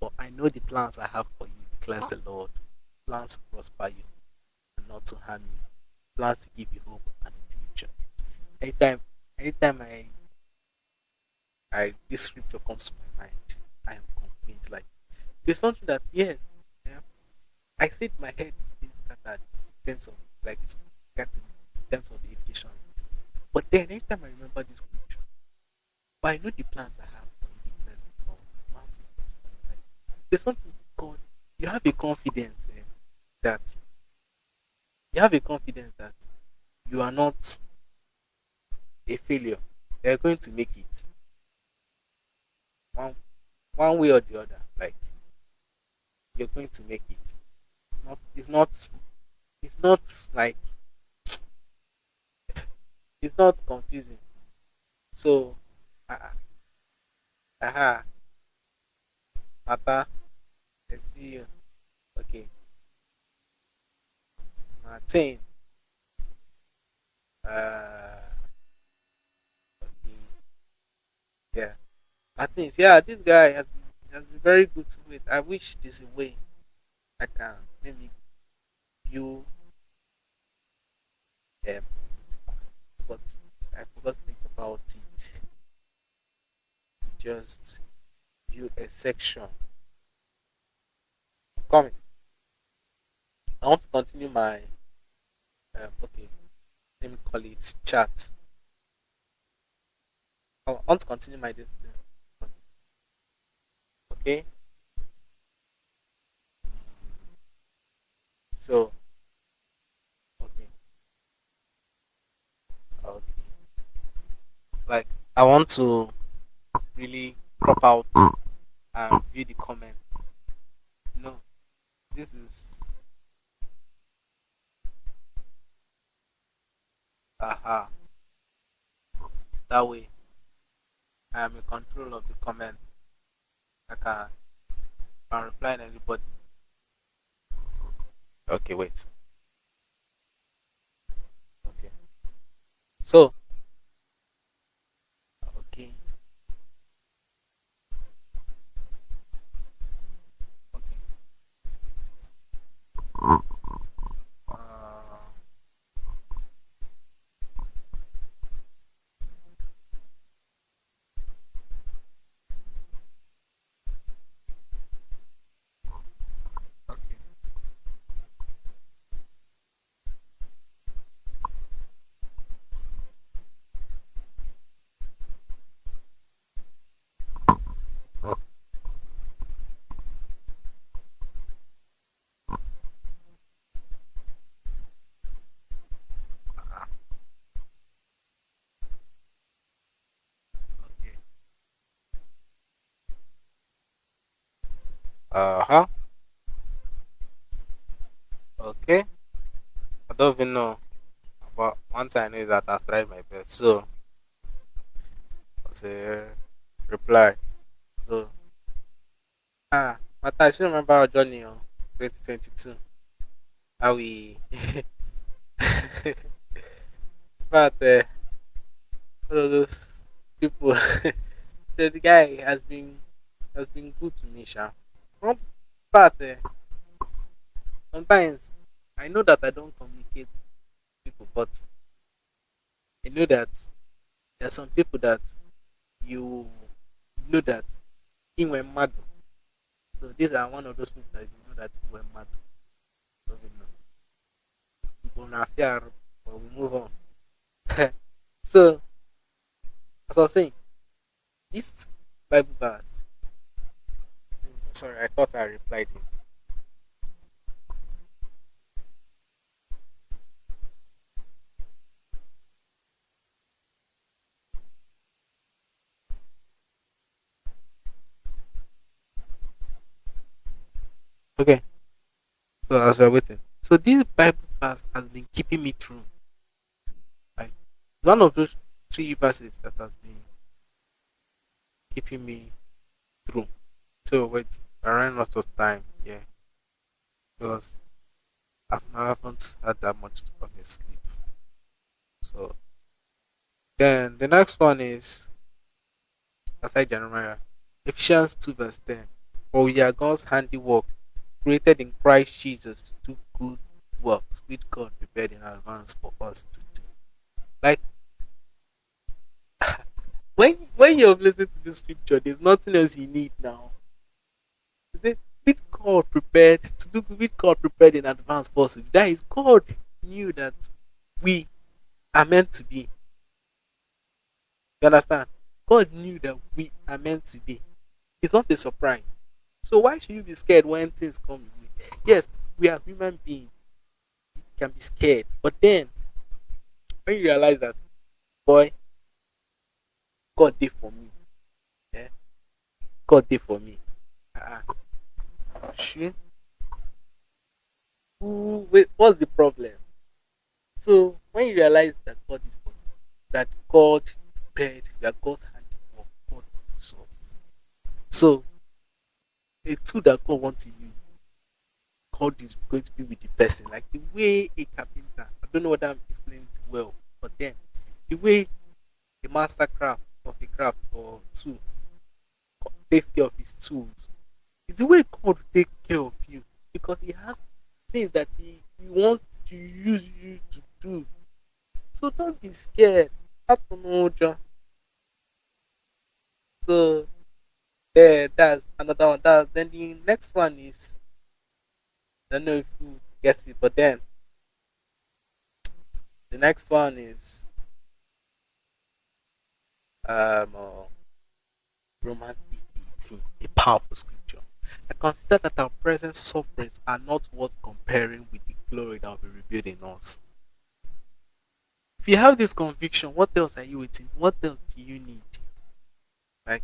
But I know the plans I have for you, declares the Lord. Plans to prosper you and not to harm you. Plans to give you hope and. Anytime anytime I I this scripture comes to my mind, I am convinced like there's something that yes, yeah, I said my head is being scattered in terms of like it's scattered in terms of the education. But then anytime I remember this scripture, but I know the plans I have for the. Plans prosper. Like, there's something called you have a confidence eh, that you have a confidence that you are not a failure. You're going to make it one one way or the other. Like you're going to make it. Not it's not it's not like it's not confusing. So uh, aha, Papa, I see you. Okay. Martin. Uh Yeah. Martin, yeah, this guy has been has been very good to it. I wish there's a way I can maybe view um but I forgot to think about it. Just view a section. I'm coming. I want to continue my um, okay, let me call it chat. I want to continue my this okay. So okay, okay. Like I want to really crop out and view the comment. No, this is aha. That way I am in control of the comment. I can, can reply to anybody. Okay, wait. Okay. So okay. Okay. Uh, okay. Uh huh. Okay. I don't even know. I know that I've tried my best. So, was a reply. So, ah, but I still remember our journey on 2022. How we. <laughs> but uh, all of those people, <laughs> the guy has been has been good to me, Sha. But uh, sometimes I know that I don't communicate people, but I know that there are some people that you know that he went mad. So these are one of those people that you know that went mad. So we but we move on. <laughs> so as I was saying, this Bible verse. Sorry, I thought I replied him. Okay. So as we're waiting, so this Bible verse has been keeping me through. Like one of those three verses that has been keeping me through. So wait, I ran out of time. Yeah, because I've, I haven't had that much of a sleep. So then the next one is aside Jeremiah, Ephesians two verse ten. For we are God's handiwork, created in Christ Jesus to do good works, which God prepared in advance for us to do. Like <sighs> when when you've listened to this scripture, there's nothing else you need now. Is it which God prepared to do which God prepared in advance for us? That is God knew that we are meant to be. You understand? God knew that we are meant to be. It's not a surprise. So why should you be scared when things come? Yes, we are human beings. You can be scared. But then when you realize that boy, God did for me. Yeah? God did for me. Uh, sure. Who wait, what's the problem? So when you realize that God is for you, that God prepared, you are God's handiwork, God us. So a tool that God wants to use, God is going to be with the person. Like the way a carpenter, I don't know whether I'm explaining it well, but then the way a master craft of a craft or tool takes care of his tools, is the way God will take care of you because He has things that He, he wants to use you to do. So don't be scared. That's no job. So there, that's another one. That then the next one is I don't know if you guess it, but then the next one is um uh, Romans 18, a powerful scripture. I consider that our present sufferings are not worth comparing with the glory that will be revealed in us. If you have this conviction, what else are you waiting? What else do you need? Like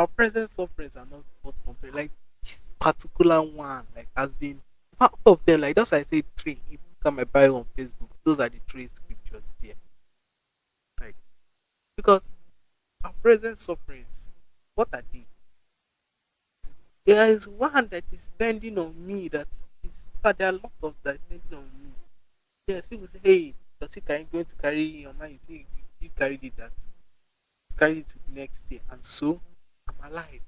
our present sufferings are not worth comparing. Like this particular one, like has been part of them. Like that's why I say three. If you at my bio on Facebook, those are the three scriptures there. Like because our present sufferings, what are they? There is one that is bending on me that is but there are a lot of that bending on me. Yes, people say, Hey, does he carry going to carry your mind? You think you, you it that carry it next day and so I'm alive.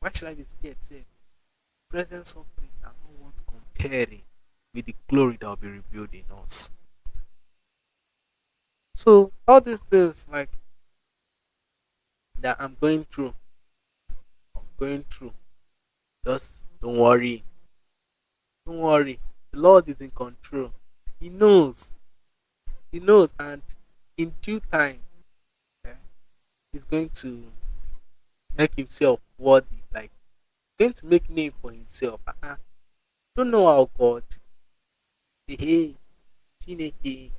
Why should I be scared? Say present sufferings are not worth comparing with the glory that will be revealed in us. So all these things like that I'm going through, I'm going through. Just don't worry. Don't worry. The Lord is in control. He knows. He knows and in due time eh, he's going to make himself worthy. Like going to make name for himself. Uh-uh. Don't know how God. Hey, Chineke,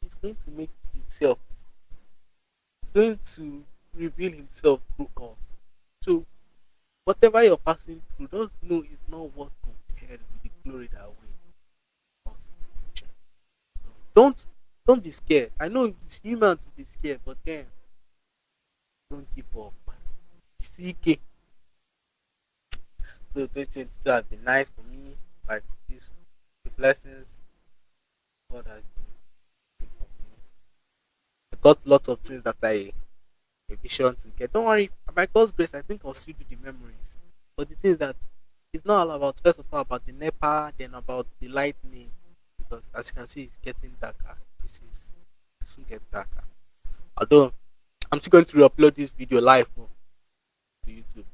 he's going to make himself. He's going to reveal himself through us. So Whatever you're passing through, just know it's not what compared with the glory that the future. So don't don't be scared. I know it's human to be scared, but then don't give up. CK. So 2022 has been nice for me. Like this, the blessings God has been for me. I got lots of things that I a vision to get. Don't worry, by God's grace, I think I'll still do the memories. But the thing that it's not all about first of all about the NEPA, then about the lightning, because as you can see, it's getting darker. This is soon get darker. Although I'm still going to upload this video live oh, to YouTube,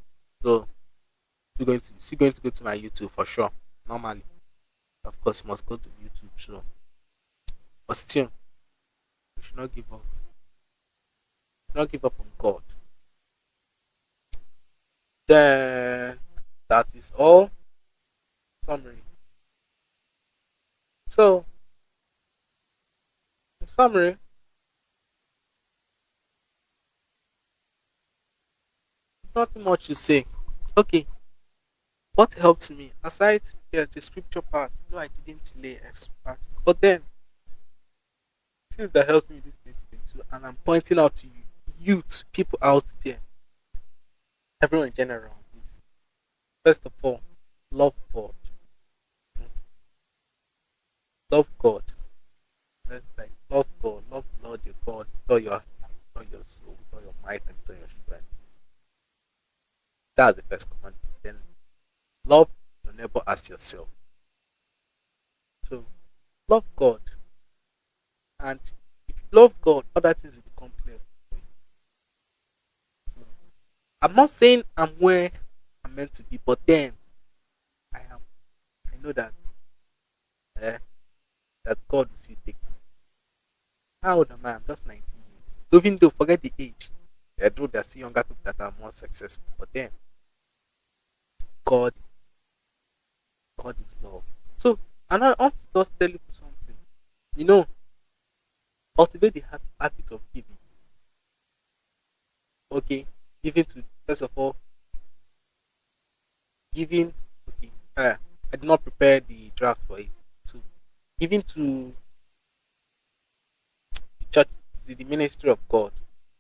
so still going to still going to go to my YouTube for sure. Normally, of course, must go to YouTube. So, but still, we should not give up. Not give up on God. Then that is all. Summary. So, summary, nothing much to say. Okay, what helped me aside yes, the scripture part? No, I didn't lay expert, but then things that helped me this 2022, and I'm pointing out to you, youth, people out there, everyone in general, is first of all, love God. Love God. Let's like love God, love Lord your God, all your all your soul, all your might, and all your. That's the first commandment. Then love your neighbor as yourself. So love God. And if you love God, other things will become clear for you. So I'm not saying I'm where I'm meant to be, but then I am I know that eh, that God will still take me. How old am I? I'm just 19 years. Even though forget the age. Although there's still younger people that are more successful. But then God God is love. So and I want to just tell you something. You know, cultivate the habit of giving. Okay, giving to first of all, giving. Okay, uh, I did not prepare the draft for it. So, giving to the church, the ministry of God,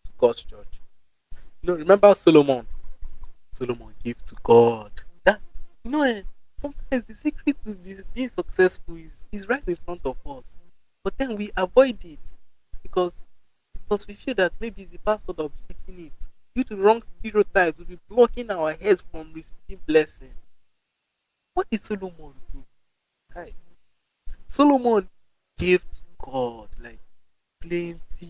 to God's church. Know, remember Solomon? Solomon gave to God. That you know, eh, sometimes the secret to be, being successful is is right in front of us, but then we avoid it because because we feel that maybe the pastor that will be eating it. Due to wrong stereotypes, we'll be blocking our heads from receiving blessing. What did Solomon do? Guys, Solomon gave to God like plenty. He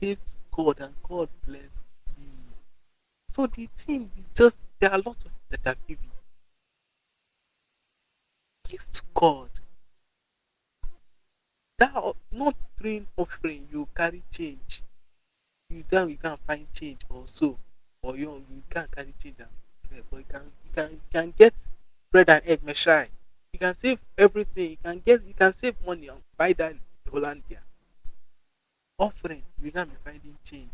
gave to God and God bless him. So the thing is just there are lots of that are giving. Give to God. That not throwing offering, you carry change. You then you can find change also. Or you you can't carry change but you can you can you can get bread and egg meshai. You can save everything. You can get you can save money and buy that Hollandia. Offering, we can be finding change.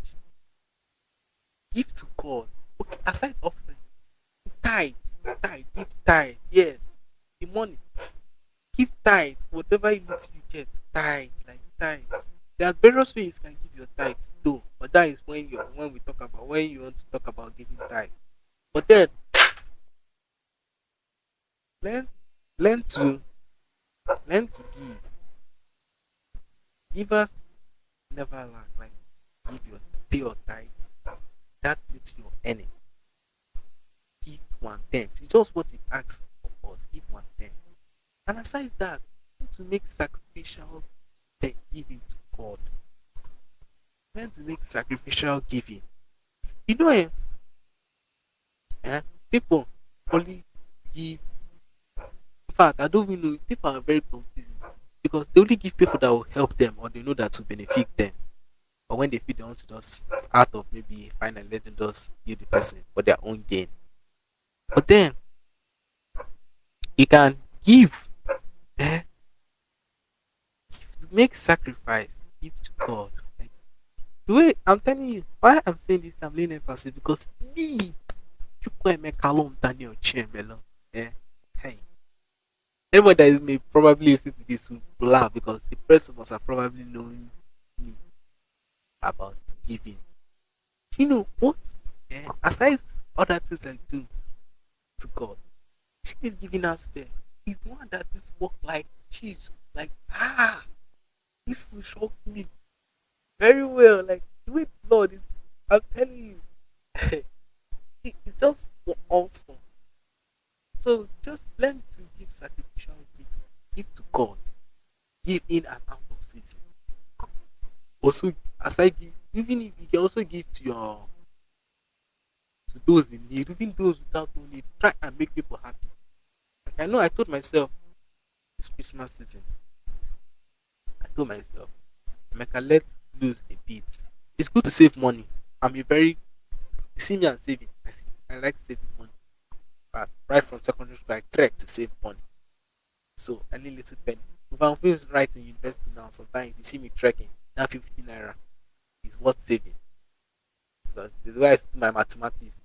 Give to God. Okay, aside offering, tithe, tithe, give tithe. Yes, the money. Give tithe. Whatever you need you get, tithe, like tithe. There are various ways you can give your tithe though, but that is when you when we talk about when you want to talk about giving tithe. But then learn learn to learn to give. Givers never lack. Like give your pay your tithe. That meets your earning. Give one tenth. It's just what it asks for us. Give one tenth. And aside that, to make sacrificial giving to God. Learn to make sacrificial giving. You know, eh, eh, people only give. In fact, I don't even know. People are very confusing because they only give people that will help them or they know that to benefit them. But when they feel they want to just out of maybe finally let them just give the person for their own gain. But then you can give, eh, make sacrifice, give to God. Like the way I'm telling you, why I'm saying this, I'm laying emphasis because me Chukwuemeka Long Daniel Chiemelo. Eh, hey. Anyone that is may probably listen to this will laugh because the person must have probably known me about giving. You know what? Eh, aside other things I do to God, see this giving aspect is one that this work like cheese. Like ah, this will shock me very well. Like the way Lord is, I'm telling you, <laughs> it, it's just awesome. So just learn to give sacrificial giving. Give to God. Give in and out of season. Also, as I give, even if you can also give to your to those in need, even those without need, try and make people happy. Like I know I told myself this Christmas season, I told myself, Emeka, let lose a bit. It's good to save money. I'm a very you see me and saving. I, see, I like saving money. But right from secondary school, I trek to save money. So any little penny. Feeling right in university now, sometimes you see me trekking, that 50 naira is worth saving. Because this is I do my mathematics.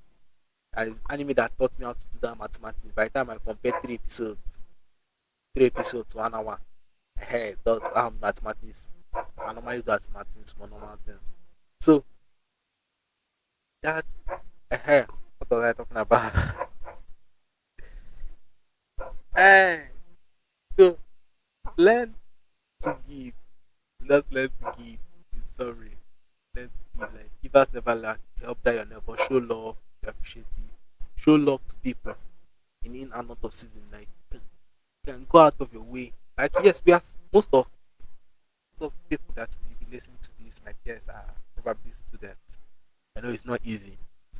I anime that taught me how to do that mathematics. By the time I compare three episodes, three episodes to one hour, hey, does um, mathematics. I normally do mathematics for normal thing. So that uh, what was I talking about? hey, <laughs> so learn to give. Let's learn to give. Summary, learn to give. Like givers never lack. Help that your neighbor. Show love. You appreciate it. Show love to people in in and out of season. Like you can go out of your way. Like yes, we are most of most of people that will be listening to this. My peers are probably students. I know it's not easy.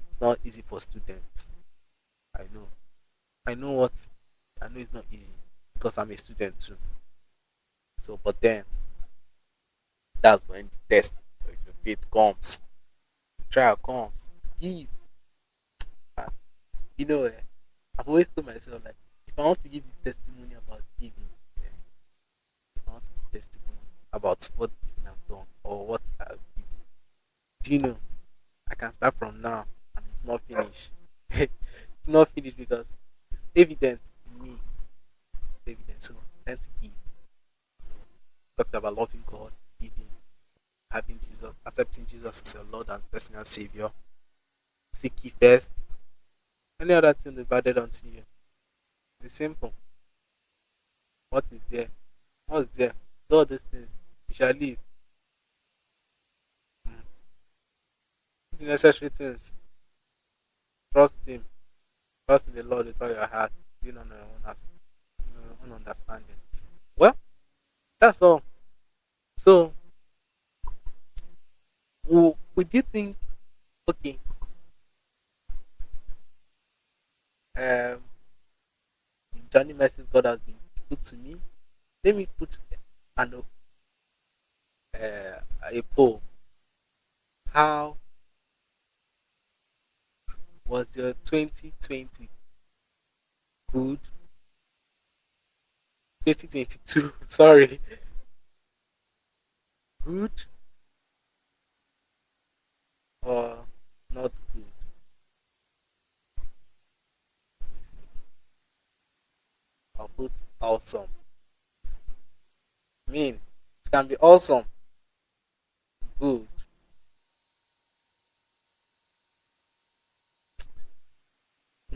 It's not easy for students. I know. I know what. I know it's not easy because I'm a student too. So, but then that's when the test of your faith comes, the trial comes. Give. And, you know, eh, I've always told myself like, if I want to give the testimony about giving, eh, if I want to give testimony about what I've done or what I've given, do you know? I can start from now and it's not finished. <laughs> it's not finished because it's evident in me. It's evident. So let's give. Talked about loving God, giving, having Jesus, accepting Jesus as your Lord and personal Savior. Seek ye first. Any other thing added unto you. It's simple. What is there? What's there? Do all these things. You shall live. Mm. The necessary things. Trust Him. Trust in the Lord with all your heart. Your own, your own understanding. Well, that's all. So, wo- would you think, okay, um, journey message God has been put to me? Let me put an uh, a poll. How was your 2020 good? 2022, <laughs> sorry, good or not good? I'll put awesome. mean, it can be awesome, good,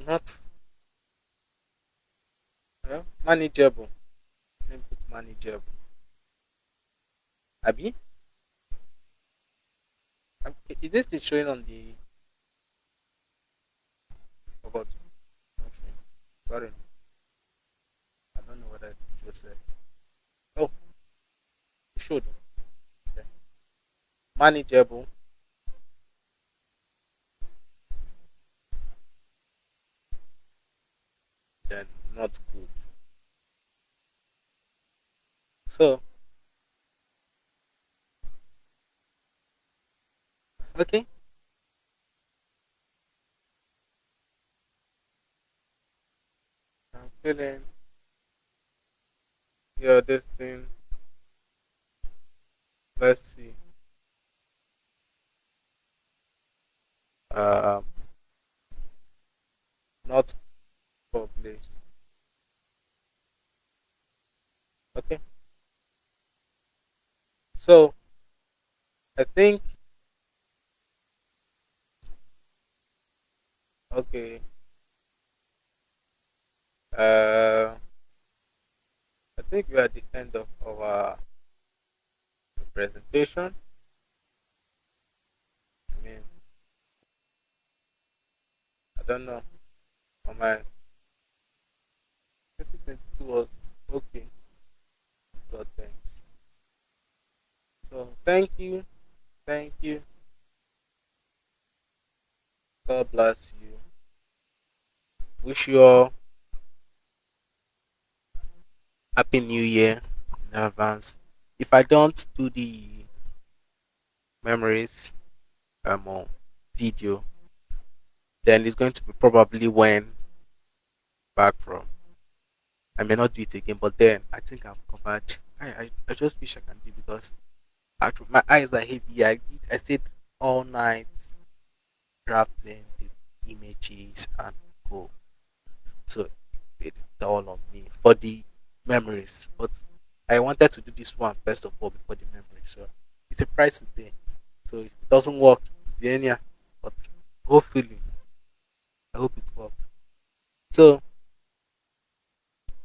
not manageable. Let me put manageable. Um, is this thing showing on the? Forgot. Okay. Sorry, I don't know what I just said. Oh, it showed. Okay. Manageable, then not good. So, okay, I'm feeling your this thing. Let's see. Um, not published Okay. So I think okay. Uh, I think we are at the end of our presentation. I mean, I don't know. On my 2022 was okay. God thanks. So thank you, thank you. God bless you. Wish you all happy New Year in advance. If I don't do the memories um video, then it's going to be probably when back from. I may not do it again, but then I think I've covered. I I, I just wish I can do because actually my eyes are heavy. I I stayed all night drafting the images and go. So it's all on me for the memories. But I wanted to do this one first of all before the memory. So it's a price to pay. So if it doesn't work, yeah. But hopefully, I hope it works. So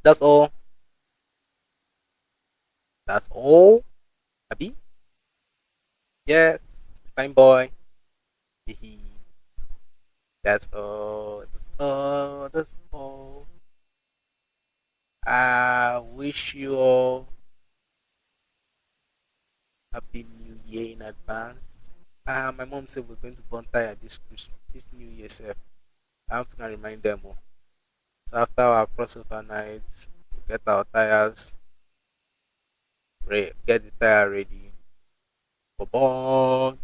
that's all. That's all. Abby? Yes. Fine boy. that's all. That's all. That's all. I wish you all happy new year in advance. Uh, my mom said we're going to burn tire this Christmas, this New Year. Self. I have to remind them all. So after our crossover night, we get our tires, ready, get the tire ready for burn.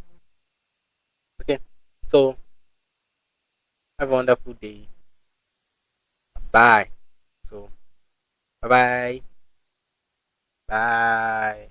Okay, so have a wonderful day. Bye. So, bye bye. Bye.